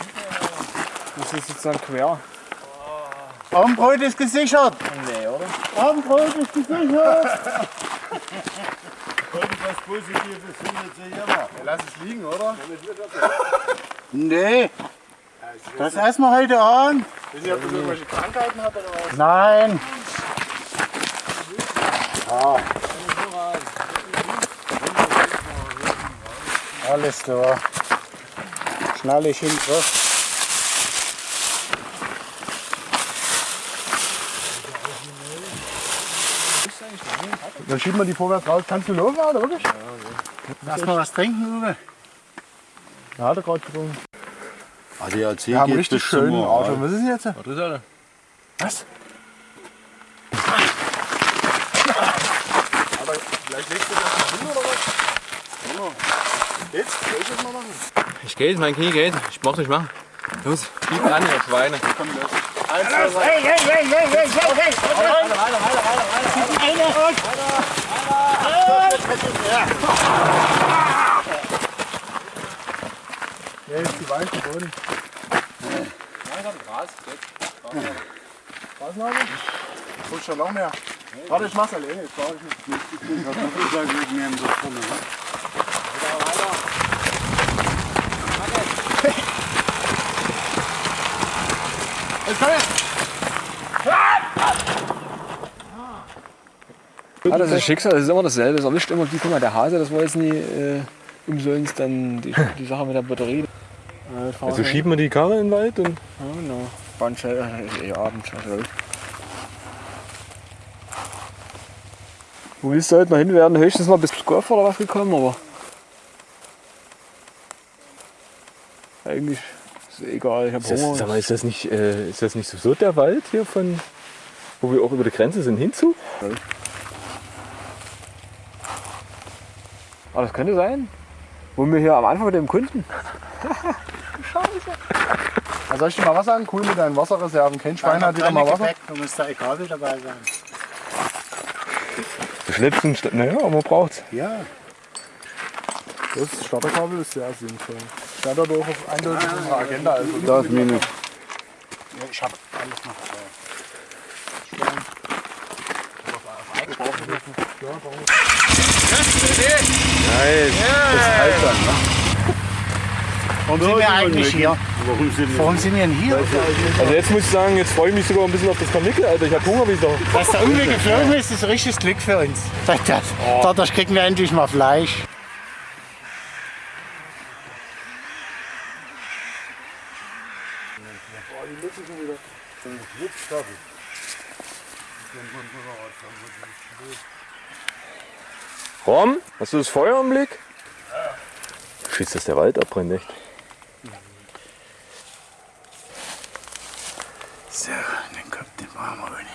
Das ist sozusagen quer. Abendbrot ist gesichert. Nee, oder? Abendbrot ist gesichert. Irgendwas Positives findet sich immer. Lass es liegen, oder? Nee. Das essen wir heute Abend. Ich weiß nicht, ob du irgendwelche Krankheiten hat oder was. Nein. Ah. Alles klar. Schnall ich hin drauf. Dann schieben wir die vorwärts raus. Kannst du laufen, Alter, wirklich? Lass mal was trinken, Uwe. Ja, hat er gerade getrunken. ADAC Wir haben richtig schönen. Auto. Was ist denn jetzt? Was ist das? Was? Aber vielleicht legst du das mal hin oder was? Geht's? Soll ich das mal machen? Ich geht, mein Knie geht. Ich brauch nicht machen. Los, gib an, ihr Schweine. Komm, los. Eins, zwei, drei. Hey, hey, hey, hey, hey, hey, hey. Weiter, weiter, weiter, weiter, weiter. Eine. Ja, jetzt die Weichen Boden. Was noch? Holst schon noch mehr? Warte, ich mach's alleine. Jetzt brauche ich nicht. Ich bin gerade so vorne. ne? Jetzt komm Ja, das ist Schicksal, das ist immer dasselbe. Es erwischt immer die, guck mal, der Hase, das war jetzt nie äh, umsonst dann die, die Sache mit der Batterie. Also schieben wir die Karre in den Wald und Ja, genau. Bandschell, äh, eh Abend. Also. Wo willst du heute noch hin? Wir werden höchstens mal bis Golf oder was gekommen, aber. Eigentlich ist egal, ich hab ist das, Hunger. sag mal, ist das nicht, äh, ist das nicht so der Wald hier von, wo wir auch über die Grenze sind hinzu? Aber das könnte sein. Wo wir hier am Anfang mit dem Kunden. Also soll ich dir mal was sagen? Cool mit deinen Wasserreserven. Kein Schwein hat wieder mal Wasser. Du musst da egal mit dabei sein. Schnipsen, naja, aber man braucht's. Ja. Das Starterkabel ist sehr sinnvoll. Stand aber auch auf eindeutig unserer Agenda. Also Da ist Minus. Ja, ich hab alles noch. Nice. Das halt dann, ne? Warum sind wir eigentlich hier? Warum sind Warum sind wir denn hier? Also jetzt muss ich sagen, jetzt freue ich mich sogar ein bisschen auf das Karnickel, Alter. Ich hab Hunger wieder. Dass der irgendwie geflogen ist, ist ein richtiges Glück für uns. Das, dadurch kriegen wir endlich mal Fleisch. Rom, hast du das Feuer im Blick? Schießt, dass der Wald abbrennt, echt. So, dann kommt der warme rein.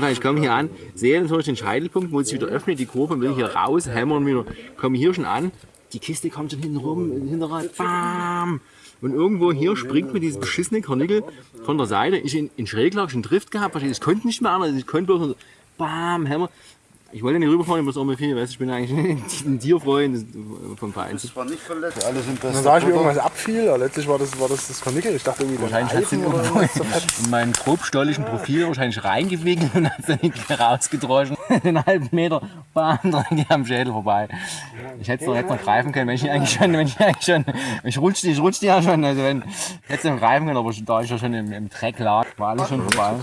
Fall, ich komme hier an, sehe natürlich den Scheitelpunkt, wo es wieder öffnet, die Kurve, will hier raus, hämmern wieder, komme hier schon an, die Kiste kommt schon hinten rum, Hinterrad, bam! Und irgendwo hier springt mir dieses beschissene Karnickel von der Seite, ich in, in Schräglage schon Drift gehabt, wahrscheinlich, ich konnte nicht mehr anders, ich konnte bloß bam, hämmer. Ich wollte nicht rüberfahren, ich muss auch mal viel, weißt, du, ich bin eigentlich ein Tierfreund vom Verein. Das war nicht verletzt. Alle sind Dann sah ich, wie irgendwas abfiel. aber Letztlich war das, war das das Karnickel. Ich dachte irgendwie, Wahrscheinlich hat was zerfetzt. in meinen grobstolligen Profil wahrscheinlich reingewickelt und hat dann nicht mehr rausgedroschen. Einen halben Meter, bam, dran geht am Schädel vorbei. Ich hätte es noch, hätte noch greifen können, wenn ich eigentlich schon, wenn ich eigentlich schon, ich rutschte, ich rutschte ja schon, also wenn, ich hätte es noch greifen können, aber da ich ja schon im, im Dreck lag, war alles schon vorbei.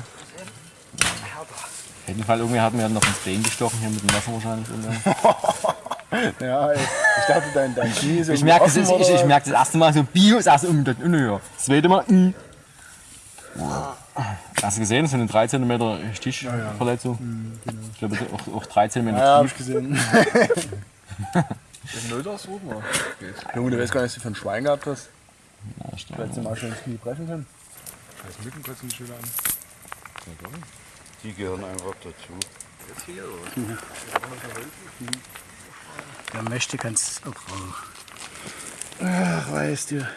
Auf jeden Fall, irgendwie hatten wir noch ins Bein gestochen, hier mit dem Messer wahrscheinlich. Ja. Ich dachte, dein, dein Knie ist Ich merke das, offen, ich, ich oder? merk das erste Mal so Bio, das erste um, das höher. Das zweite Mal, mm. Hast du gesehen, so eine 3 cm Stichverletzung? Ich glaube, auch, auch 3 cm Ja, ja, hab ich gesehen. Den Nölders suchen wir. Junge, du weißt gar nicht, was du für ein Schwein gehabt hast. Ja, stimmt. Du hättest dir mal schön das Knie brechen können. Scheiß Mücken kotzen die Schüler an. Die gehören einfach dazu. Jetzt hier, oder? Wer möchte, kann es auch brauchen. Ach, weißt du.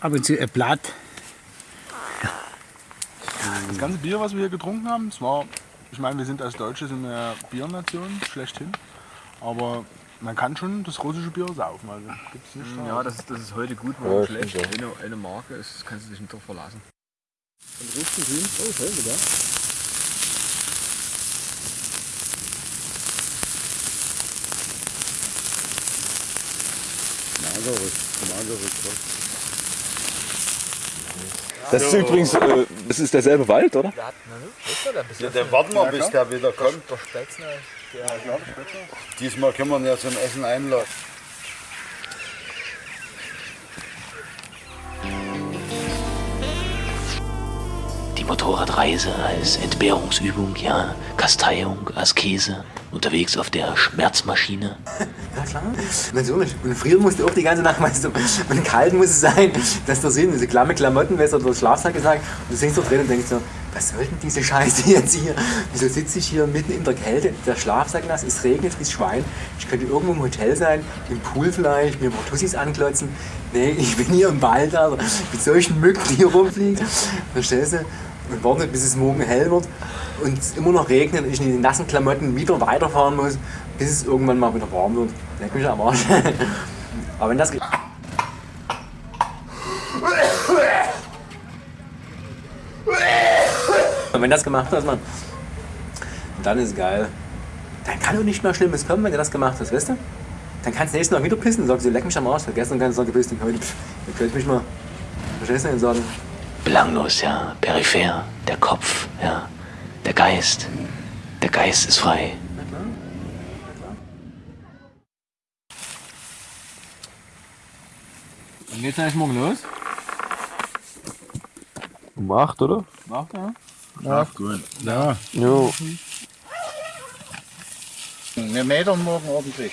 Ab und zu ein Blatt. Das ganze Bier, was wir hier getrunken haben, das war, ich meine, wir sind als Deutsche sind wir ja Biernation, schlechthin. Aber man kann schon das russische Bier saufen. Also gibt's nicht da. Ja, das, ist- das ist heute gut, Ja, morgen stimmt schlecht. auch. Eine, eine Marke ist, kannst du dich nicht drauf verlassen. Und Rüsten grün. Oh, toll, sogar. Mageres, mageres Das ist übrigens, äh, das ist derselbe Wald, oder? Ja, dann warten wir, bis der wieder kommt. Der Spätzle. Ja, klar, der Spätzle. Diesmal können wir ihn ja zum Essen einladen. Die Motorradreise als Entbehrungsübung, ja, Kasteiung, Askese, unterwegs auf der Schmerzmaschine. Ja klar, natürlich. Und frieren musste auch die ganze Nacht, weißt du. Und kalt muss es sein, dass der Sinn, diese klamme Klamotten, weißt du, durch Schlafsack gesagt. Und du sitzt so drin und denkst so, was soll denn diese Scheiße jetzt hier? Wieso sitze ich hier mitten in der Kälte, der Schlafsack nass, es regnet wie Schwein. Ich könnte irgendwo im Hotel sein, im Pool vielleicht, mir Tussis anklotzen. Nee, ich bin hier im Wald, Alter, mit solchen Mücken, die hier rumfliegen. Verstehst du? Und warte, bis es morgen hell wird und es immer noch regnet und ich in den nassen Klamotten wieder weiterfahren muss, bis es irgendwann mal wieder warm wird. Leck mich am Arsch. Aber wenn das Und wenn das gemacht hast, man, dann ist geil. Dann kann doch nicht mehr Schlimmes kommen, wenn du das gemacht hast, weißt du? Dann kannst du nächstes Mal wieder pissen und sagst, du leck mich am Arsch. Gestern kannst du sagen, gepisst und heute, pff, ihr könnt mich mal. Verstehst du? Und sagen, Belanglos, ja, peripher, der Kopf, ja, der Geist. Der Geist ist frei. Wann geht's eigentlich morgen los? Um 8, oder? Macht er? Ja. Gut. Ja. Jo. Wir metern morgen ordentlich.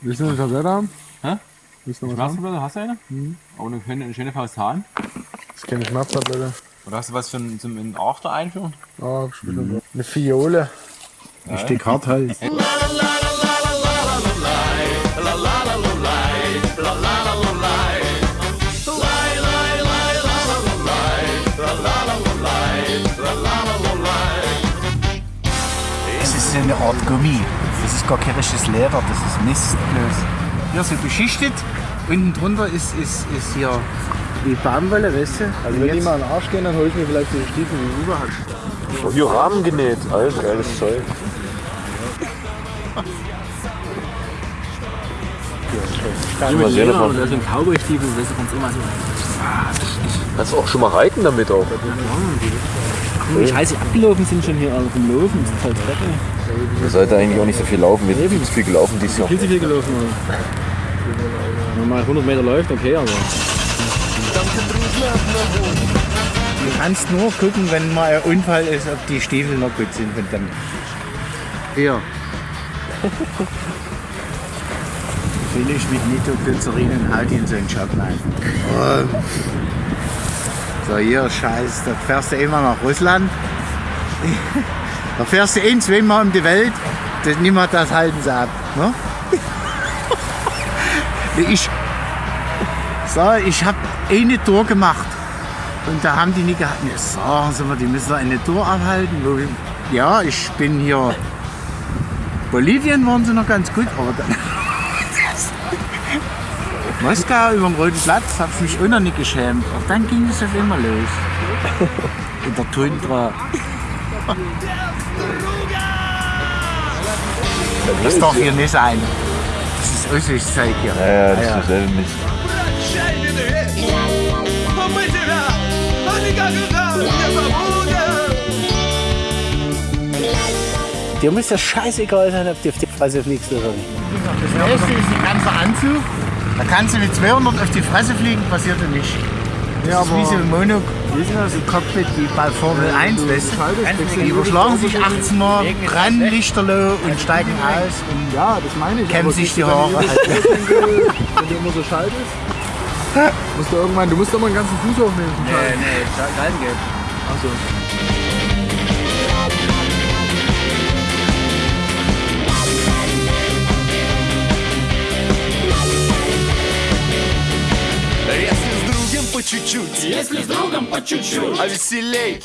Willst du eine Tablette haben? Hä? Willst du noch was haben? Hast du eine? Mhm. Oh, eine schöne, eine schöne Faust Hahn. Das ist keine Schmerztablette. Oder hast du was zum, zum in den After einführen? Ah, später. Eine Fiole. Ein Stück Harthals. Es ist eine Art Gummi. Das ist gar kein richtiges Leder, das ist Mist bloß. Hier so beschichtet, unten drunter ist, ist, ist hier die Baumwolle, weißt du? Also wenn die mal in den Arsch gehen, dann hole ich mir vielleicht diese Stiefel, überhast. Oh, hier Rahmen genäht. Alter, geiles Zeug. Ja, Mal mit sehen, Leder oder so ein Cowboy-Stiefel, weißt du, kannst immer so. Kannst du auch schon mal reiten damit auch. Wie scheiße abgelaufen sind schon hier alle vom Laufen, das ist voll Dreck. ey. Ihr sollte eigentlich auch nicht so viel laufen. Wir sind viel zu viel gelaufen dieses Jahr. Viel zu viel gelaufen. Alter. Wenn man mal 100 Meter läuft, okay, aber. Du kannst nur gucken, wenn mal ein Unfall ist, ob die Stiefel noch gut sind. Und dann hier. Fülle ich mit Nitroglycerin und halte ihn so in den Schock rein. Oh. So, hier, Scheiß, da fährst du immer nach Russland. Da fährst du ein, zweimal um die Welt. Das, niemand das halten sie ab. Ne? Ich, so, ich habe eine Tour gemacht. Und da haben die nicht gehabt. Ja, sagen Sie mal, die müssen eine Tour abhalten. Ja, ich bin hier. Bolivien waren sie noch ganz gut, aber dann. Moskau über dem Roten Platz habe ich mich auch noch nicht geschämt. Aber dann ging es auf immer los. In der Tundra. Das darf hier nicht sein. Das ist Aussichtszeug hier. Ja, ja, das ja. ist selber Mist. Dir muss das scheißegal sein, ob die auf die Fresse fliegst oder nicht. Das erste ist ein ganzer Anzug. Da kannst du mit 200 auf die Fresse fliegen, passiert dir nicht. Das Ja, ist wie so ein Mono, Cockpit wie bei Formel 1, weißt du? Die überschlagen sich 18 Mal, brennen Lichterloh und steigen aus und ja, das meine ich. kämmen sich die Haare. du- Wenn du, wenn du immer so schaltest, musst du irgendwann, du musst doch mal einen ganzen Fuß aufnehmen. zum Schalten. nee, Galgen geht. Achso. По чуть-чуть. Если с другом по чуть-чуть. А веселей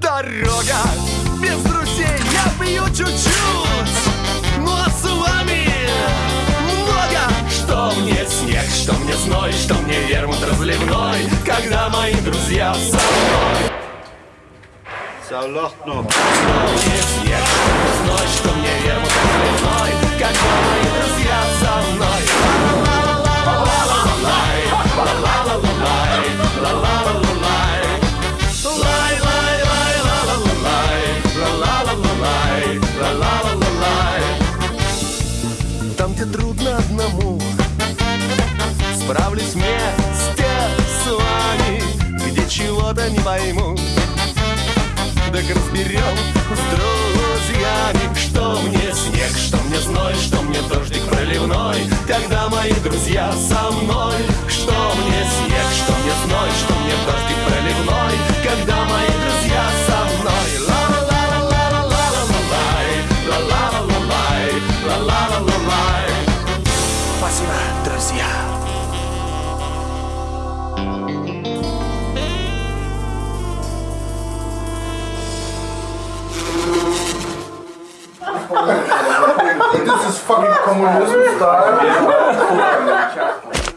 Дорога. Без друзей Я пью чуть-чуть. Ну а с вами много. Что мне снег, что мне зной Что мне вермут разливной Когда мои друзья со мной. Noch. Что мне снег, что мне зной Что мне вермут разливной Когда мои друзья со мной. Ла-ла-ла-ла-лай Чего-то не пойму. Так разберем с друзьями Что мне снег, что мне зной Что мне дождик проливной. Когда мои друзья со мной Что мне снег, что мне зной Что This is fucking communism style.